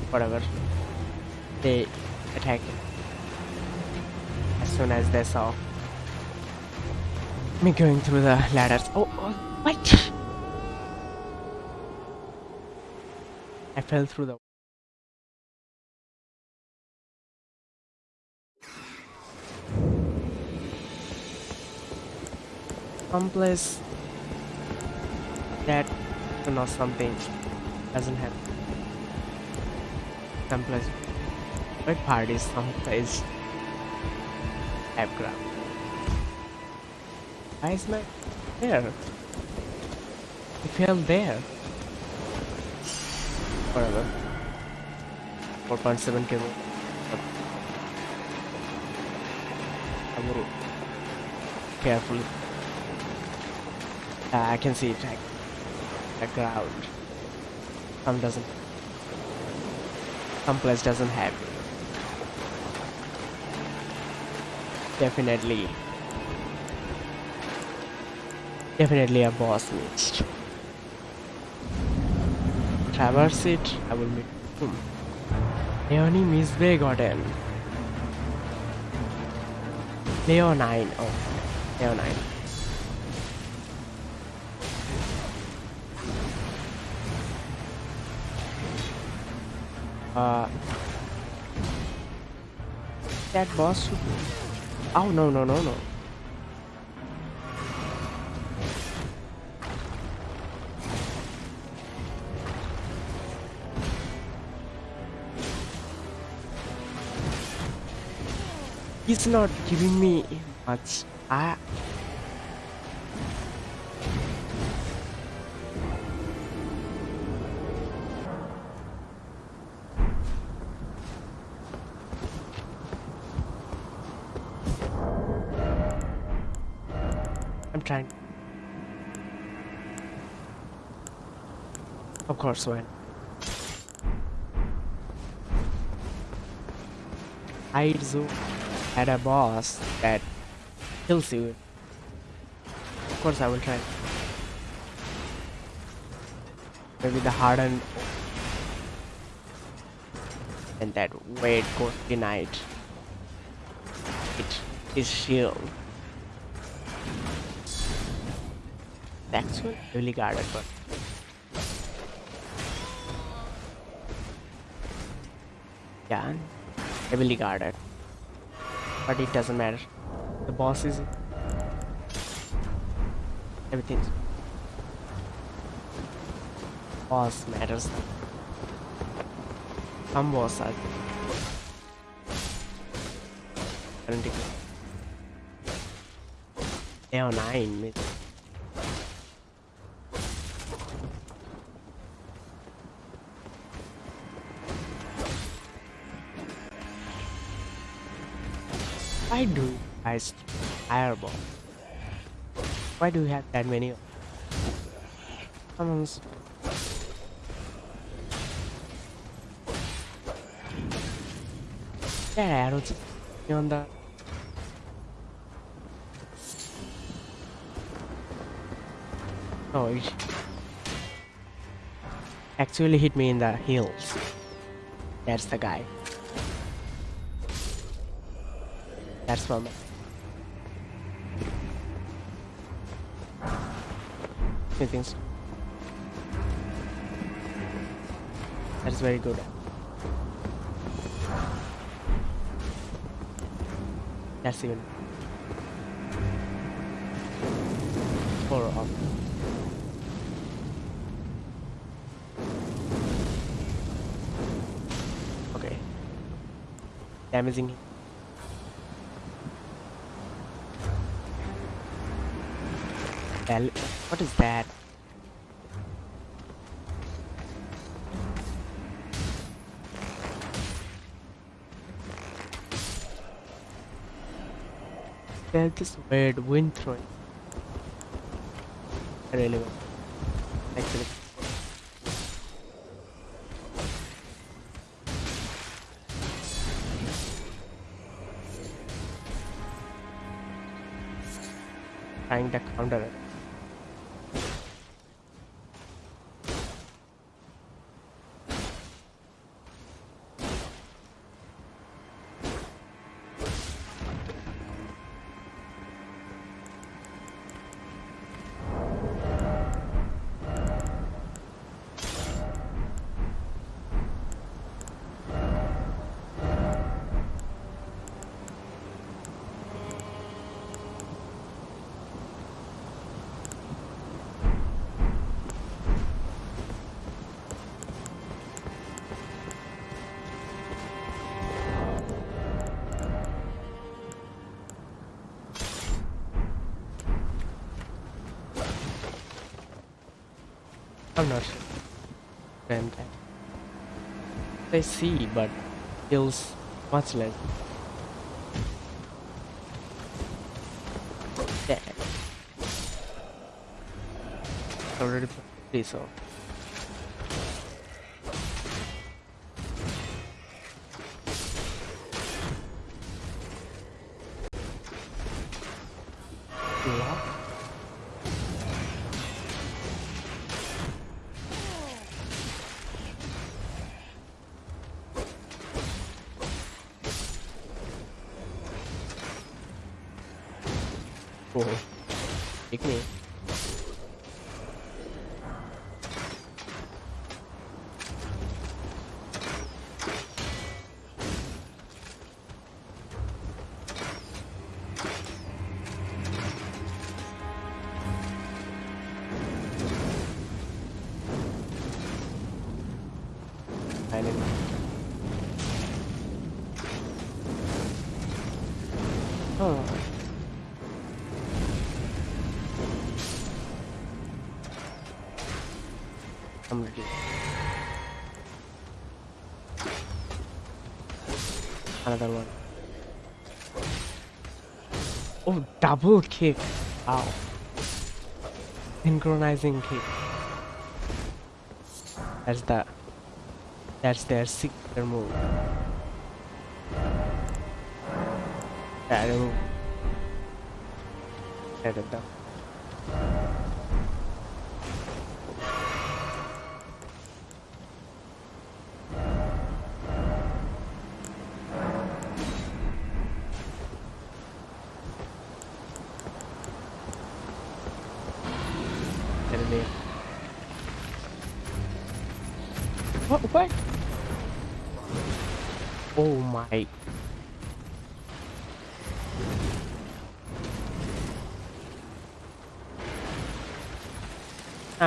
Whatever. They attacked as soon as they saw me going through the ladders. Oh, oh what? I fell through the. Someplace that you know something doesn't happen. Someplace. What part is someplace? Have ground. Why is my there? It fell there. Whatever. 4.7 cable. I will carefully. Ah, I can see it. The ground. Some doesn't. Some place doesn't have. Definitely. Definitely a boss missed. Traverse it, I will meet whom? Leonie Misbegotten. Leonine. Oh, Leonine. Uh, that boss. Oh no no no no. He's not giving me much. I I'm trying. Of course, when Aizu had a boss that kills you. Of course, I will try. Maybe the hardened and that weight goes denied. It is shield. That's Actually, really guarded, but yeah, heavily guarded. But it doesn't matter. The boss is everything. Boss matters. Some boss are currently. They are nine. maybe. Why do you guys fireball? Why do you have that many? Come on. That arrow just on the. No, it actually hit me in the heels. That's the guy. He thinks that is very good. That's even four off. Okay. Damaging him. Well, what is that? There's this weird wind throwing. Really. Actually. Trying to counter I'm not sure. Frame time. I see, but kills much less. Yeah. Already be so. Double kick. Ow. Synchronizing kick. That's the that's their signature move. That move.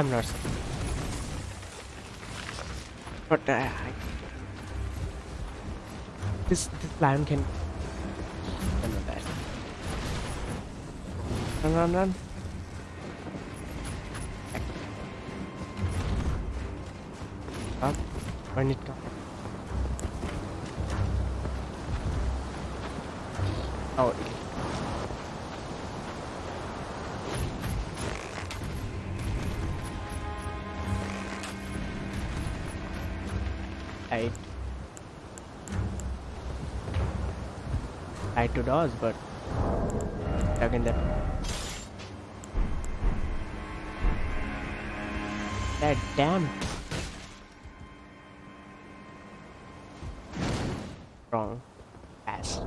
I'm not. But uh, this this lion can. I'm not that. Run, run, run. Up. When it comes. Oh. Tried to dodge, but stuck in that. That damn wrong pass.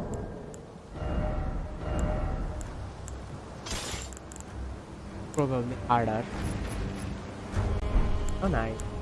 Probably harder. Oh nice.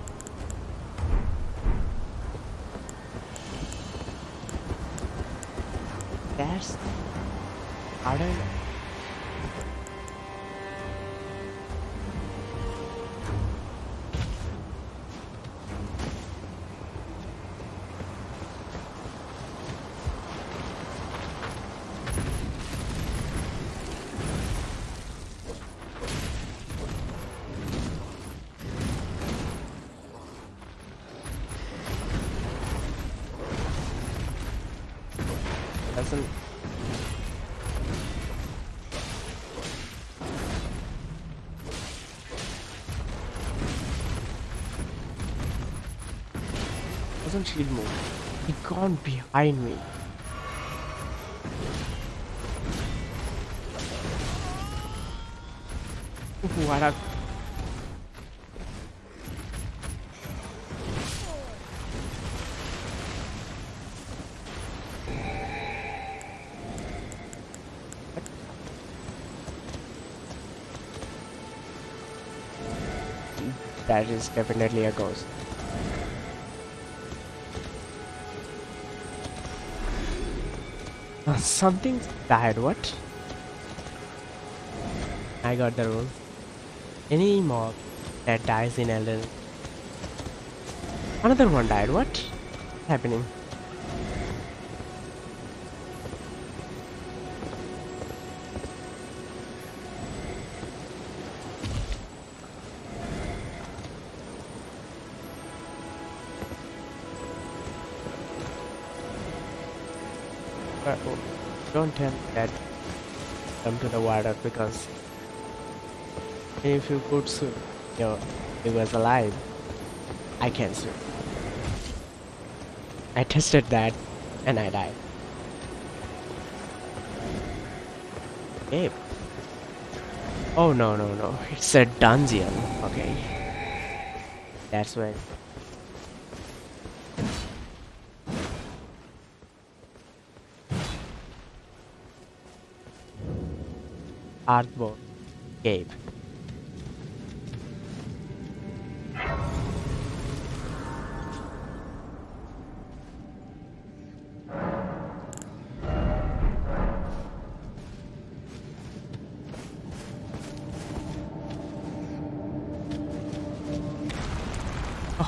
Shield. He gone behind me. What a that is definitely a ghost. Something died, what? I got the rule. Any mob that dies in Elden. Another one died, what? happening? Me that come to the water because if you put so, your he was alive. I can't swim. I tested that and I died. Cave. Oh no no no, it's a dungeon. Okay. That's where Earthbore Cave.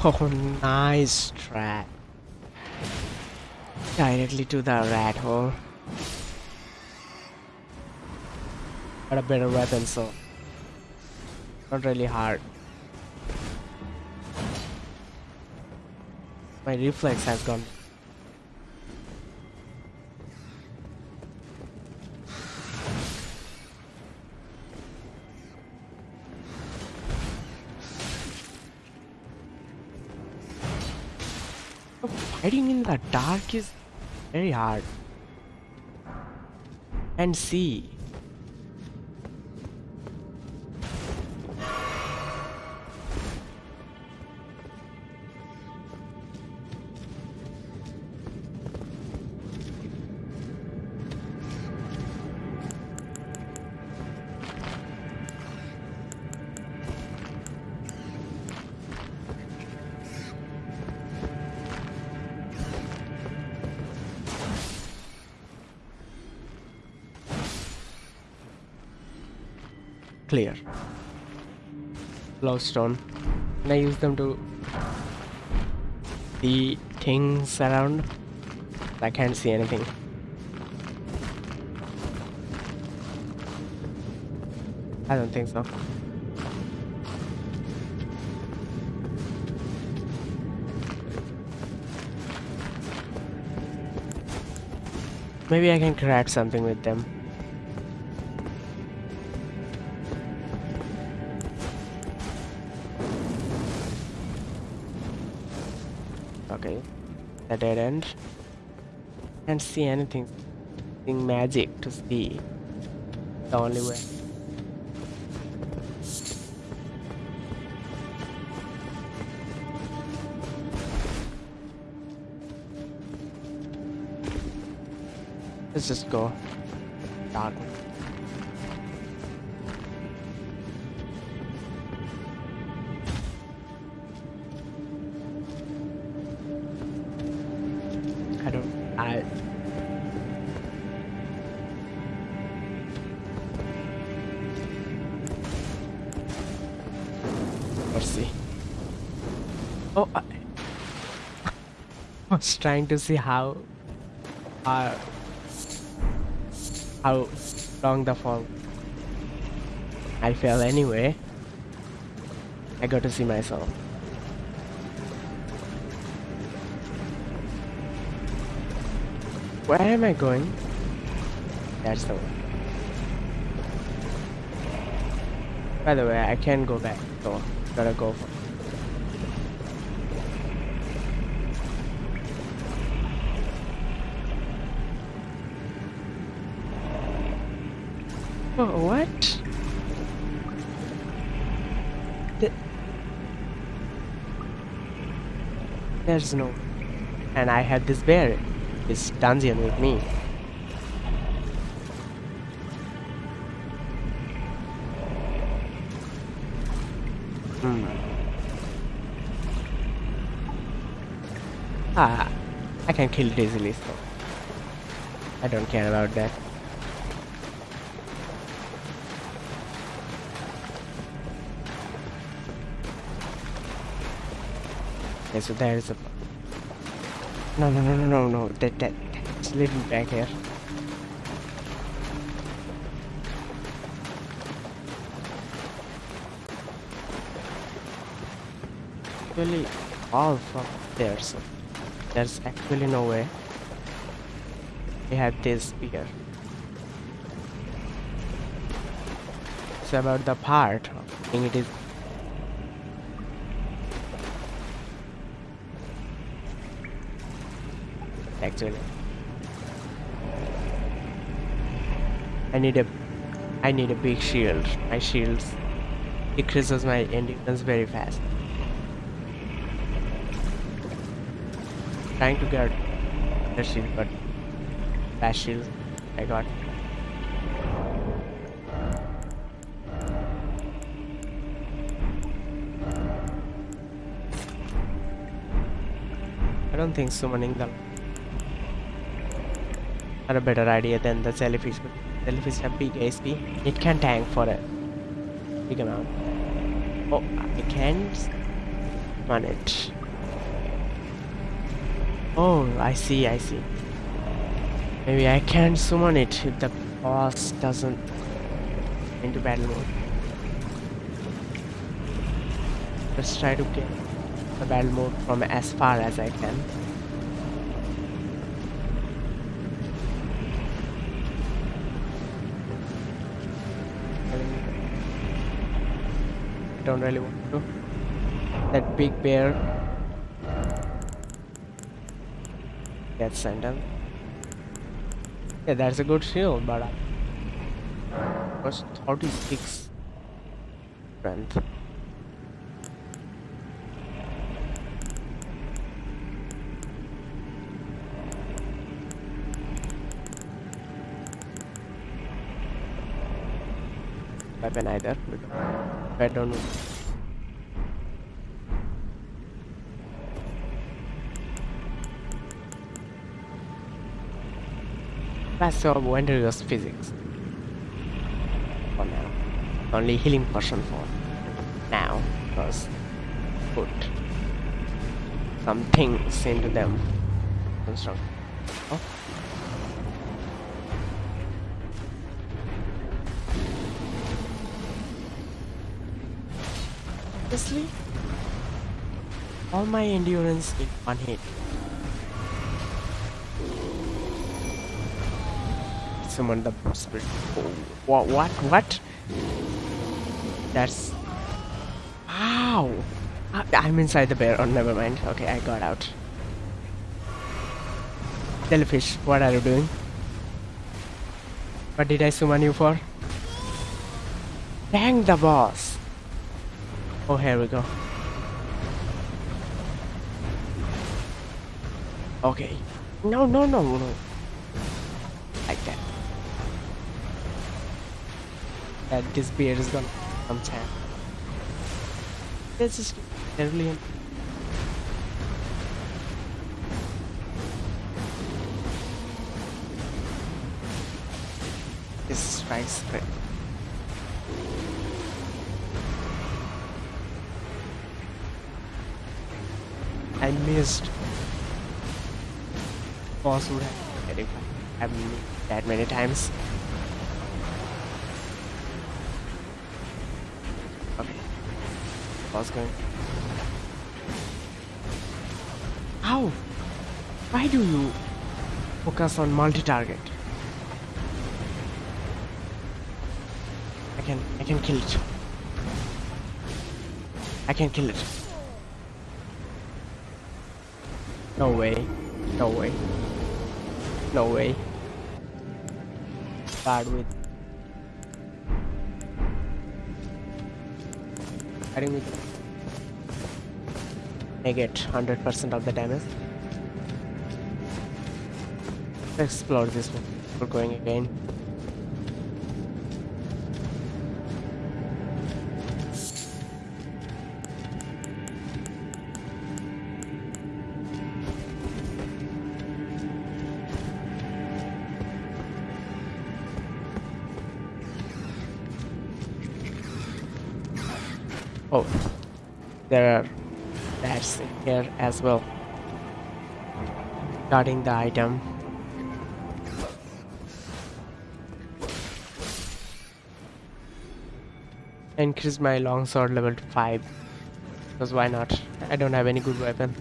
Oh, nice trap. Directly to the rat hole. Got a better weapon, so not really hard. My reflex has gone. Oh, fighting in the dark is very hard. And see. Clear. Glowstone. Can I use them to see things around? I can't see anything. I don't think so. Maybe I can craft something with them. Dead end. Can't see anything. Anything magic to see. The only way. Let's just go. was trying to see how. Uh, how long the fall. I fell anyway. I got to see myself. Where am I going? That's the one. By the way, I can go back, so gotta go for There's no. And I had this bear, this dungeon with me. Hmm. Ah, I can kill it easily, so I don't care about that. Okay, so there is a. No, no, no, no, no, no. That, that, that's living back here. Actually, all from there, so there's actually no way. We have this here. It's about the part. I think it is actually. I need a I need a big shield. My shields decreases my endurance very fast. Trying to get the shield but that shield I got. I don't think summoning them a better idea than the jellyfish. Jellyfish have big HP. It can tank for a big amount. Oh, I can't run it. Oh, I see, I see. Maybe I can summon it if the boss doesn't into battle mode. Let's try to get the battle mode from as far as I can. I don't really want to. That big bear gets sent down. Yeah, that's a good shield, but uh, I was 36 strength. weapon either. I don't know. That's your wondrous physics. For now. Only healing potion for now. Because put some things into them. Construct. Oh. Honestly, all my endurance in one hit. Summon the spirit. Oh, what? What? That's. Wow! I- I'm inside the bear. Oh, never mind. Okay, I got out. Jellyfish, what are you doing? What did I summon you for? Dang the boss! Oh, here we go. Okay. No, no, no, no. That this beard is gonna come down. This is brilliant. This strikes great. I missed. Boss would have getting have me that many times. Okay. Boss. How? Why do you focus on multi-target? I can I can kill it. I can kill it. No way. No way. No way. Bad with. Fighting with. Negate 100% of the damage. Explore this one. We're going again. Oh, there are in here as well. Guarding the item. Increase my longsword level to 5. Because why not? I don't have any good weapon.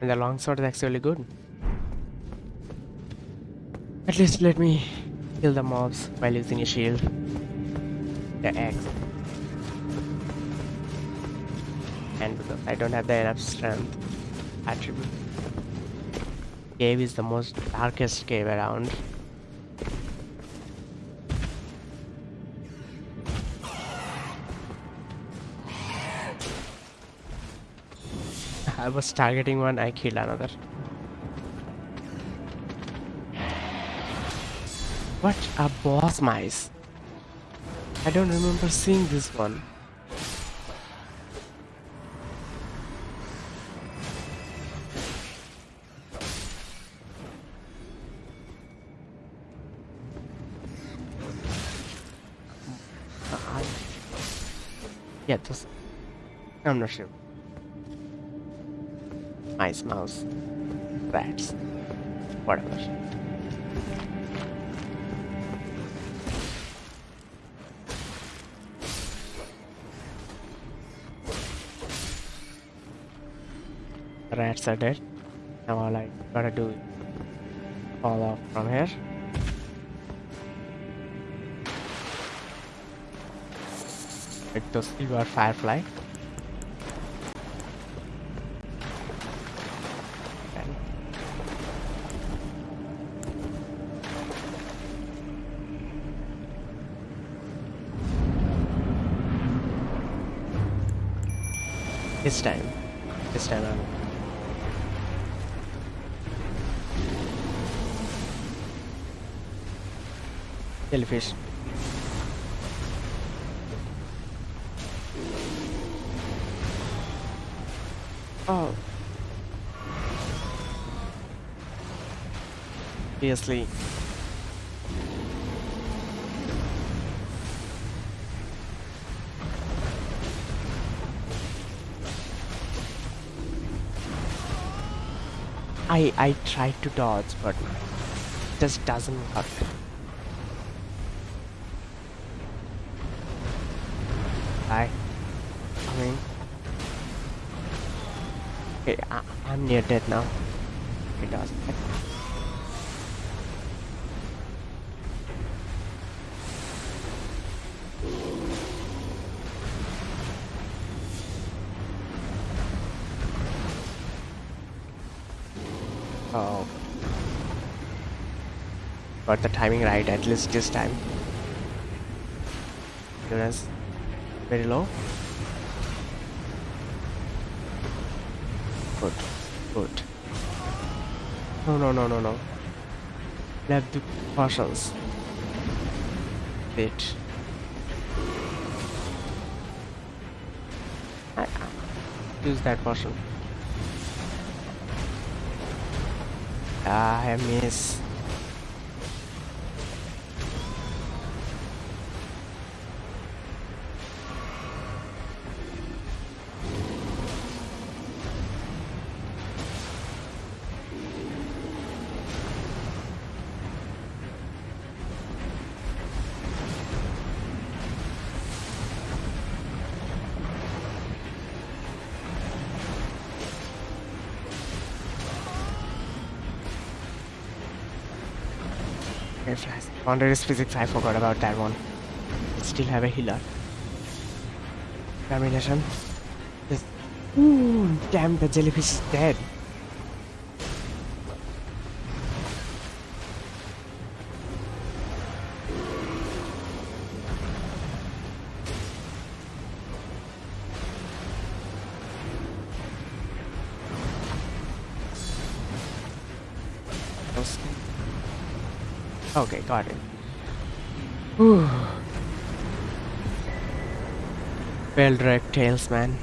And the longsword is actually good. At least let me kill the mobs while using a shield. The axe. I don't have the enough strength attribute. Cave is the most darkest cave around. I was targeting one, I killed another. What a boss mice. I don't remember seeing this one. I'm not sure. Mice, mouse, rats, whatever. Rats are dead. Now all I gotta do is fall off from here. Like the silver firefly. This time. This time I'm jellyfish. Oh. Seriously. I I tried to dodge, but it just doesn't work. I, Coming. Okay, I, I'm near dead now. It does. Got the timing right at least this time. Endurance very low. Good. Good. No, no, no, no, no. Left the potions. Wait. I- use that portion Ah, I miss. Boundaries physics, I forgot about that one. Still have a healer. Termination. Ooh, damn, the jellyfish is dead. Got it. Well dragged tails, man.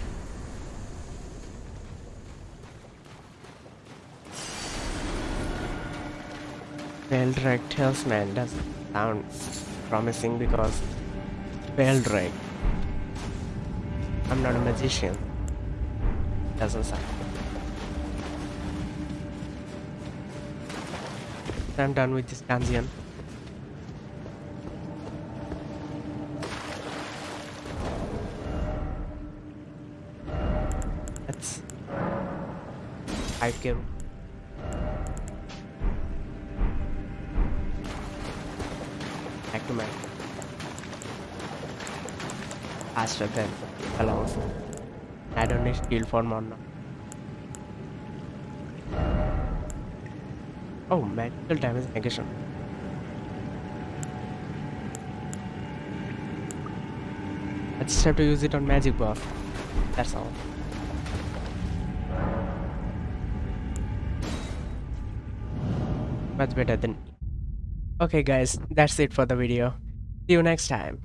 Well dragged tails, man. Doesn't sound promising because well dragged. I'm not a magician. Doesn't sound. I'm done with this dungeon. 5k. Back to my faster than alone. I don't need skill for now. Oh, magical damage negation. I just have to use it on magic buff. That's all. Much better than. Okay, guys, that's it for the video. See you next time.